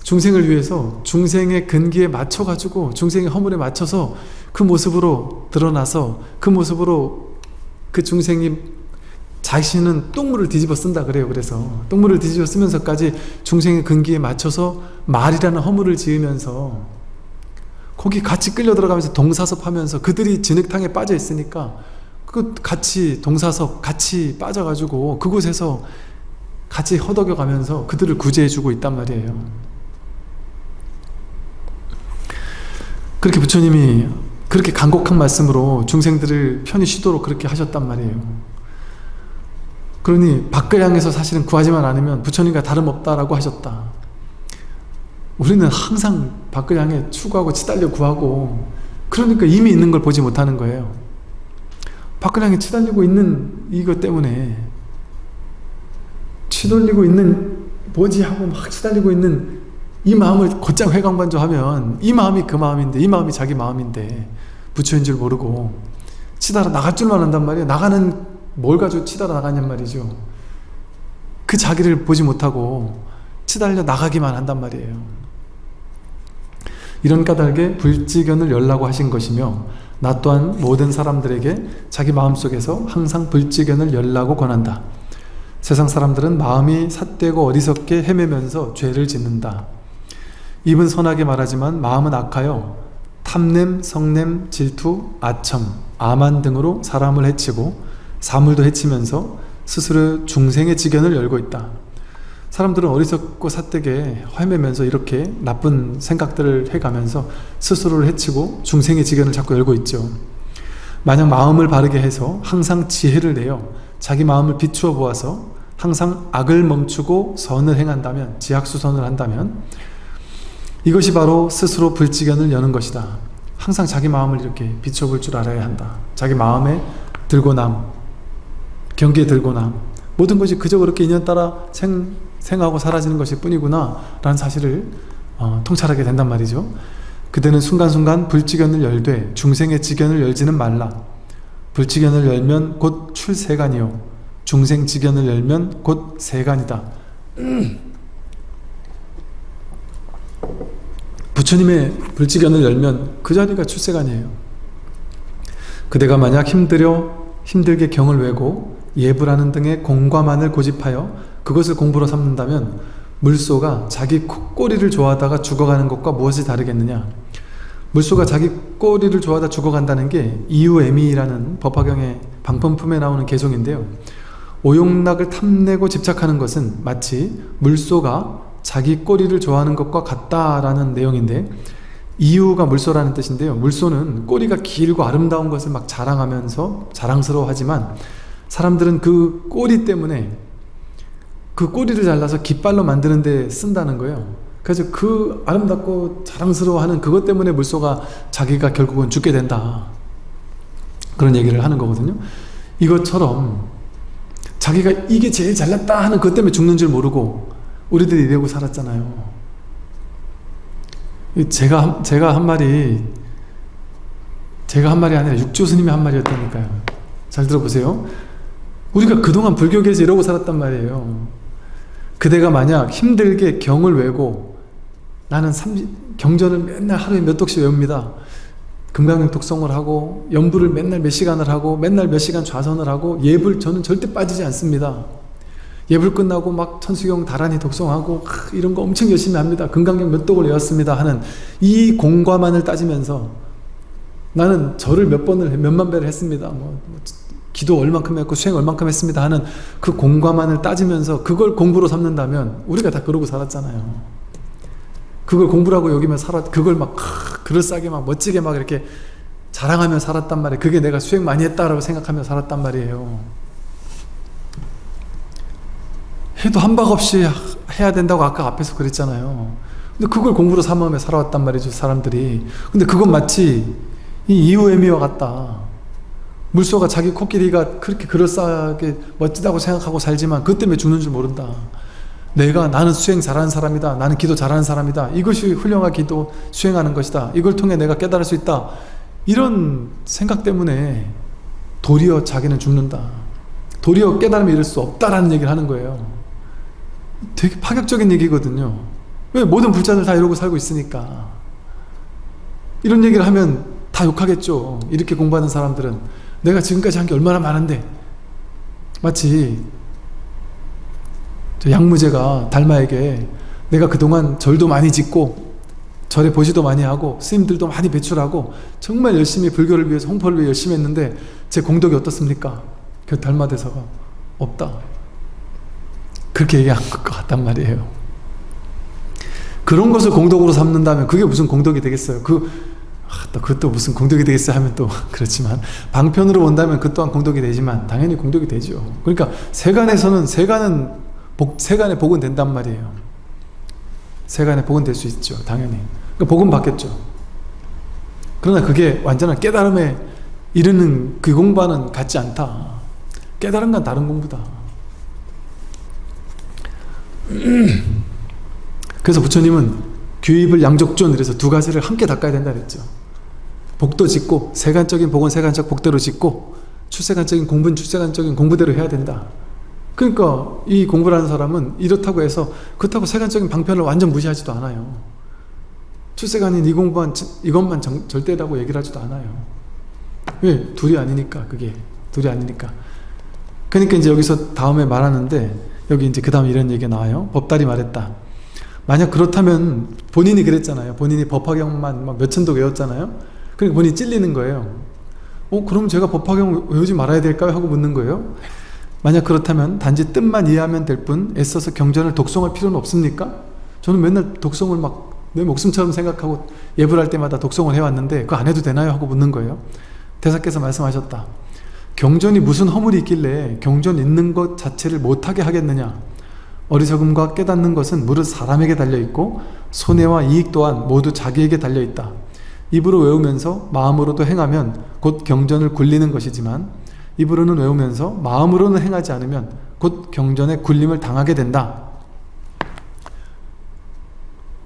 중생을 위해서 중생의 근기에 맞춰 가지고 중생의 허물에 맞춰서 그 모습으로 드러나서 그 모습으로 그 중생이 자신은 똥물을 뒤집어 쓴다 그래요. 그래서 똥물을 뒤집어 쓰면서까지 중생의 근기에 맞춰서 말이라는 허물을 지으면서 거기 같이 끌려 들어가면서 동사섭 하면서 그들이 진흙탕에 빠져 있으니까 그 같이 동사섭 같이 빠져가지고 그곳에서 같이 허덕여 가면서 그들을 구제해 주고 있단 말이에요 그렇게 부처님이 그렇게 간곡한 말씀으로 중생들을 편히 쉬도록 그렇게 하셨단 말이에요 그러니 밖을 향해서 사실은 구하지만 않으면 부처님과 다름없다라고 하셨다. 우리는 항상 밖을 향해 추구하고 치달려 구하고 그러니까 이미 있는 걸 보지 못하는 거예요. 밖을 향해 치달리고 있는 이것 때문에 치돌리고 있는 뭐지 하고 막 치달리고 있는 이 마음을 곧장 회광반조하면 이 마음이 그 마음인데 이 마음이 자기 마음인데 부처인 줄 모르고 치달아 나갈 줄만 한단 말이에요. 나가는 뭘 가지고 치달아 나가냔 말이죠 그 자기를 보지 못하고 치달려 나가기만 한단 말이에요 이런 까닭에 불지견을 열라고 하신 것이며 나 또한 모든 사람들에게 자기 마음속에서 항상 불지견을 열라고 권한다 세상 사람들은 마음이 삿되고 어리석게 헤매면서 죄를 짓는다 입은 선하게 말하지만 마음은 악하여 탐냄, 성냄, 질투, 아첨, 아만 등으로 사람을 해치고 사물도 해치면서 스스로 중생의 지견을 열고 있다. 사람들은 어리석고 삿되게 헤매면서 이렇게 나쁜 생각들을 해가면서 스스로를 해치고 중생의 지견을 자꾸 열고 있죠. 만약 마음을 바르게 해서 항상 지혜를 내어 자기 마음을 비추어 보아서 항상 악을 멈추고 선을 행한다면 지학수선을 한다면 이것이 바로 스스로 불지견을 여는 것이다. 항상 자기 마음을 이렇게 비춰 볼 줄 알아야 한다. 자기 마음에 들고 남, 경계에 들거나 모든 것이 그저 그렇게 인연 따라 생, 생하고 사라지는 것일 뿐이구나 라는 사실을 어, 통찰하게 된단 말이죠. 그대는 순간순간 불지견을 열되 중생의 지견을 열지는 말라. 불지견을 열면 곧 출세간이요. 중생 지견을 열면 곧 세간이다. 부처님의 불지견을 열면 그 자리가 출세간이에요. 그대가 만약 힘들여 힘들게 경을 외고 예불하는 등의 공과만을 고집하여 그것을 공부로 삼는다면 물소가 자기 꼬리를 좋아하다가 죽어가는 것과 무엇이 다르겠느냐? 물소가 자기 꼬리를 좋아하다 죽어간다는 게 이유애미라는 법화경의 방편품에 나오는 개송인데요. 오용락을 탐내고 집착하는 것은 마치 물소가 자기 꼬리를 좋아하는 것과 같다라는 내용인데 이유가 물소라는 뜻인데요. 물소는 꼬리가 길고 아름다운 것을 막 자랑하면서 자랑스러워하지만 사람들은 그 꼬리 때문에 그 꼬리를 잘라서 깃발로 만드는 데 쓴다는 거예요. 그래서 그 아름답고 자랑스러워하는 그것 때문에 물소가 자기가 결국은 죽게 된다. 그런 얘기를 하는 거거든요. 이것처럼 자기가 이게 제일 잘났다 하는 그것 때문에 죽는 줄 모르고 우리들이 이러고 살았잖아요. 제가, 제가 한 말이 제가 한 말이 아니라 육조 스님이 한 말이었다니까요. 잘 들어보세요. 우리가 그동안 불교계에서 이러고 살았단 말이에요 그대가 만약 힘들게 경을 외고 나는 30, 경전을 맨날 하루에 몇 독씩 외웁니다. 금강경 독성을 하고 연부를 맨날 몇 시간을 하고 맨날 몇 시간 좌선을 하고 예불 저는 절대 빠지지 않습니다. 예불 끝나고 막 천수경 다란히 독성하고 이런 거 엄청 열심히 합니다. 금강경 몇 독을 외웠습니다 하는 이 공과만을 따지면서 나는 절을 몇 번을 몇만 배를 했습니다. 뭐, 뭐 기도 얼만큼 했고 수행 얼만큼 했습니다 하는 그 공과만을 따지면서 그걸 공부로 삼는다면 우리가 다 그러고 살았잖아요. 그걸 공부라고 여기면 살았 그걸 막 그럴싸하게 막 멋지게 막 이렇게 자랑하며 살았단 말이에요. 그게 내가 수행 많이 했다라고 생각하며 살았단 말이에요. 해도 한박 없이 해야 된다고 아까 앞에서 그랬잖아요. 근데 그걸 공부로 삼으며 살아왔단 말이죠 사람들이. 근데 그건 마치 이 이후애미와 같다 물소가 자기 코끼리가 그렇게 그럴싸하게 멋지다고 생각하고 살지만 그 때문에 죽는 줄 모른다. 내가 나는 수행 잘하는 사람이다. 나는 기도 잘하는 사람이다. 이것이 훌륭한 기도 수행하는 것이다. 이걸 통해 내가 깨달을 수 있다. 이런 생각 때문에 도리어 자기는 죽는다. 도리어 깨달음에 이를 수 없다라는 얘기를 하는 거예요. 되게 파격적인 얘기거든요. 왜 모든 불자들 다 이러고 살고 있으니까. 이런 얘기를 하면 다 욕하겠죠. 이렇게 공부하는 사람들은 내가 지금까지 한 게 얼마나 많은데. 마치 양무제가 달마에게 내가 그동안 절도 많이 짓고 절에 보시도 많이 하고 스님들도 많이 배출하고 정말 열심히 불교를 위해서 홍보를 위해 열심히 했는데 제 공덕이 어떻습니까? 그 달마 대사가 없다. 그렇게 얘기한 것 같단 말이에요. 그런 것을 공덕으로 삼는다면 그게 무슨 공덕이 되겠어요? 그 아, 또 그것도 무슨 공덕이 되겠어 하면 또 그렇지만 방편으로 본다면 그 또한 공덕이 되지만 당연히 공덕이 되죠. 그러니까 세간에서는 세간은 복, 세간에 복은 된단 말이에요. 세간에 복은 될 수 있죠 당연히. 그러니까 복은 받겠죠. 그러나 그게 완전한 깨달음에 이르는 그 공부와는 같지 않다. 깨달은 건 다른 공부다. 그래서 부처님은 규입을 양적존 이래서 두 가지를 함께 닦아야 된다 그랬죠 복도 짓고 세간적인 복은 세간적 복대로 짓고 출세간적인 공부는 출세간적인 공부대로 해야 된다. 그러니까 이 공부를 하는 사람은 이렇다고 해서 그렇다고 세간적인 방편을 완전 무시하지도 않아요. 출세간인 이 공부만 이것만 정, 절대라고 얘기를 하지도 않아요. 왜? 둘이 아니니까 그게. 둘이 아니니까. 그러니까 이제 여기서 다음에 말하는데 여기 이제 그 다음에 이런 얘기가 나와요. 법달이 말했다. 만약 그렇다면 본인이 그랬잖아요. 본인이 법화경만 막 몇천도 외웠잖아요 그러니까 본인이 찔리는 거예요 어 그럼 제가 법화경 외우지 말아야 될까요? 하고 묻는 거예요 만약 그렇다면 단지 뜻만 이해하면 될 뿐 애써서 경전을 독송할 필요는 없습니까? 저는 맨날 독송을 막 내 목숨처럼 생각하고 예불 할 때마다 독송을 해왔는데 그거 안 해도 되나요? 하고 묻는 거예요 대사께서 말씀하셨다 경전이 무슨 허물이 있길래 경전 있는 것 자체를 못하게 하겠느냐 어리석음과 깨닫는 것은 무릇 사람에게 달려있고 손해와 이익 또한 모두 자기에게 달려있다 입으로 외우면서 마음으로도 행하면 곧 경전을 굴리는 것이지만 입으로는 외우면서 마음으로는 행하지 않으면 곧 경전에 굴림을 당하게 된다.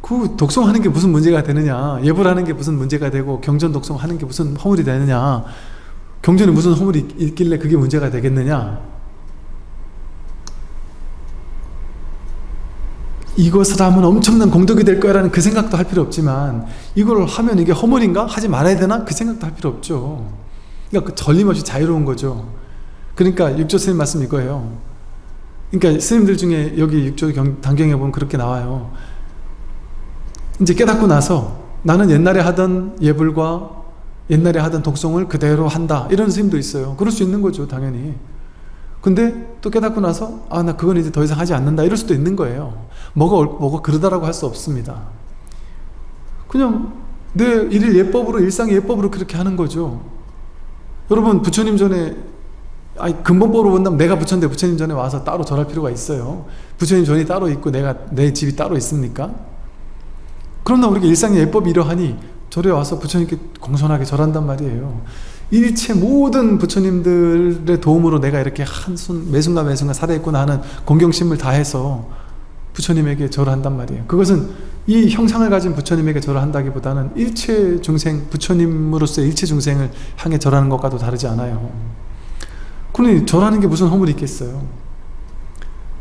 그 독송하는 게 무슨 문제가 되느냐? 예불하는 게 무슨 문제가 되고 경전 독송하는 게 무슨 허물이 되느냐? 경전에 무슨 허물이 있길래 그게 문제가 되겠느냐 이것을 하면 엄청난 공덕이 될 거라는 그 생각도 할 필요 없지만 이걸 하면 이게 허물인가? 하지 말아야 되나? 그 생각도 할 필요 없죠. 그러니까 그 전림없이 자유로운 거죠. 그러니까 육조 스님 말씀 이거예요. 그러니까 스님들 중에 여기 육조 경, 단경에 보면 그렇게 나와요. 이제 깨닫고 나서 나는 옛날에 하던 예불과 옛날에 하던 독송을 그대로 한다. 이런 스님도 있어요. 그럴 수 있는 거죠 당연히 근데 또 깨닫고 나서 아 나 그건 이제 더 이상 하지 않는다. 이럴 수도 있는 거예요. 뭐가 옳- 뭐가 그러다라고 할 수 없습니다. 그냥 내 일일 예법으로 일상 예법으로 그렇게 하는 거죠. 여러분 부처님 전에 아니 근본법으로 본다면 내가 부처인데 부처님 전에 와서 따로 절할 필요가 있어요. 부처님 전이 따로 있고 내가 내 집이 따로 있습니까? 그러나 우리가 일상의 예법이 이러하니 절에 와서 부처님께 공손하게 절한단 말이에요 일체 모든 부처님들의 도움으로 내가 이렇게 한순 매순간 매순간 살아있구나 하는 공경심을 다해서 부처님에게 절을 한단 말이에요. 그것은 이 형상을 가진 부처님에게 절을 한다기보다는 일체 중생 부처님으로서의 일체 중생을 향해 절하는 것과도 다르지 않아요. 그러니 절하는 게 무슨 허물이 있겠어요?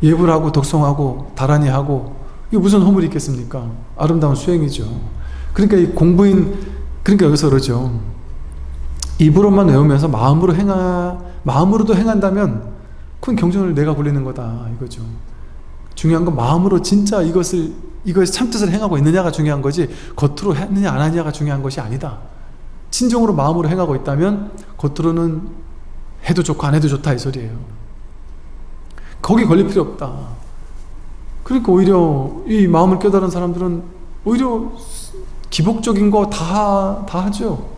예불하고 독송하고 다란히 하고 이게 무슨 허물이 있겠습니까? 아름다운 수행이죠. 그러니까 이 공부인 그러니까 여기서 그러죠 입으로만 외우면서 마음으로 행하 마음으로도 행한다면 그건 경전을 내가 굴리는 거다 이거죠. 중요한 건 마음으로 진짜 이것을 이것의 참뜻을 행하고 있느냐가 중요한 거지 겉으로 했느냐 안 하느냐가 중요한 것이 아니다. 진정으로 마음으로 행하고 있다면 겉으로는 해도 좋고 안 해도 좋다 이 소리예요. 거기 걸릴 필요 없다. 그러니까 오히려 이 마음을 깨달은 사람들은 오히려 기복적인 거 다 다 하죠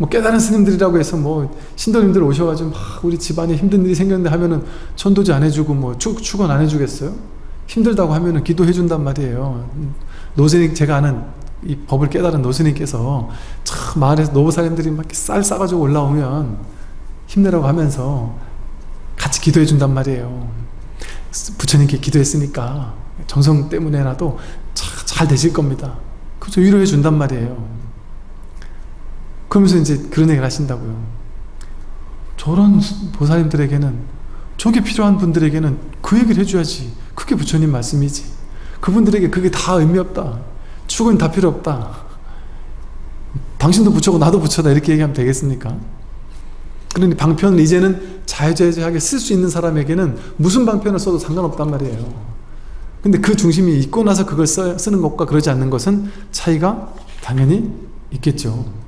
뭐 깨달은 스님들이라고 해서 뭐 신도님들 오셔가지고 막 우리 집안에 힘든 일이 생겼는데 하면은 천도지 안 해주고 뭐 축, 축원 안 해주겠어요? 힘들다고 하면은 기도해 준단 말이에요. 노스님 제가 아는 이 법을 깨달은 노스님께서 참 마을에서 노부사님들이 막 쌀 싸가지고 올라오면 힘내라고 하면서 같이 기도해 준단 말이에요. 부처님께 기도했으니까 정성 때문에라도 자- 잘 되실 겁니다. 그래서 위로해 준단 말이에요 그러면서 이제 그런 얘기를 하신다고요. 저런 보살님들에게는 저게 필요한 분들에게는 그 얘기를 해줘야지. 그게 부처님 말씀이지. 그분들에게 그게 다 의미 없다. 축은 다 필요 없다. 당신도 부처고 나도 부처다. 이렇게 얘기하면 되겠습니까? 그러니 방편을 이제는 자유자재하게 쓸 수 있는 사람에게는 무슨 방편을 써도 상관없단 말이에요. 근데 그 중심이 있고 나서 그걸 써, 쓰는 것과 그러지 않는 것은 차이가 당연히 있겠죠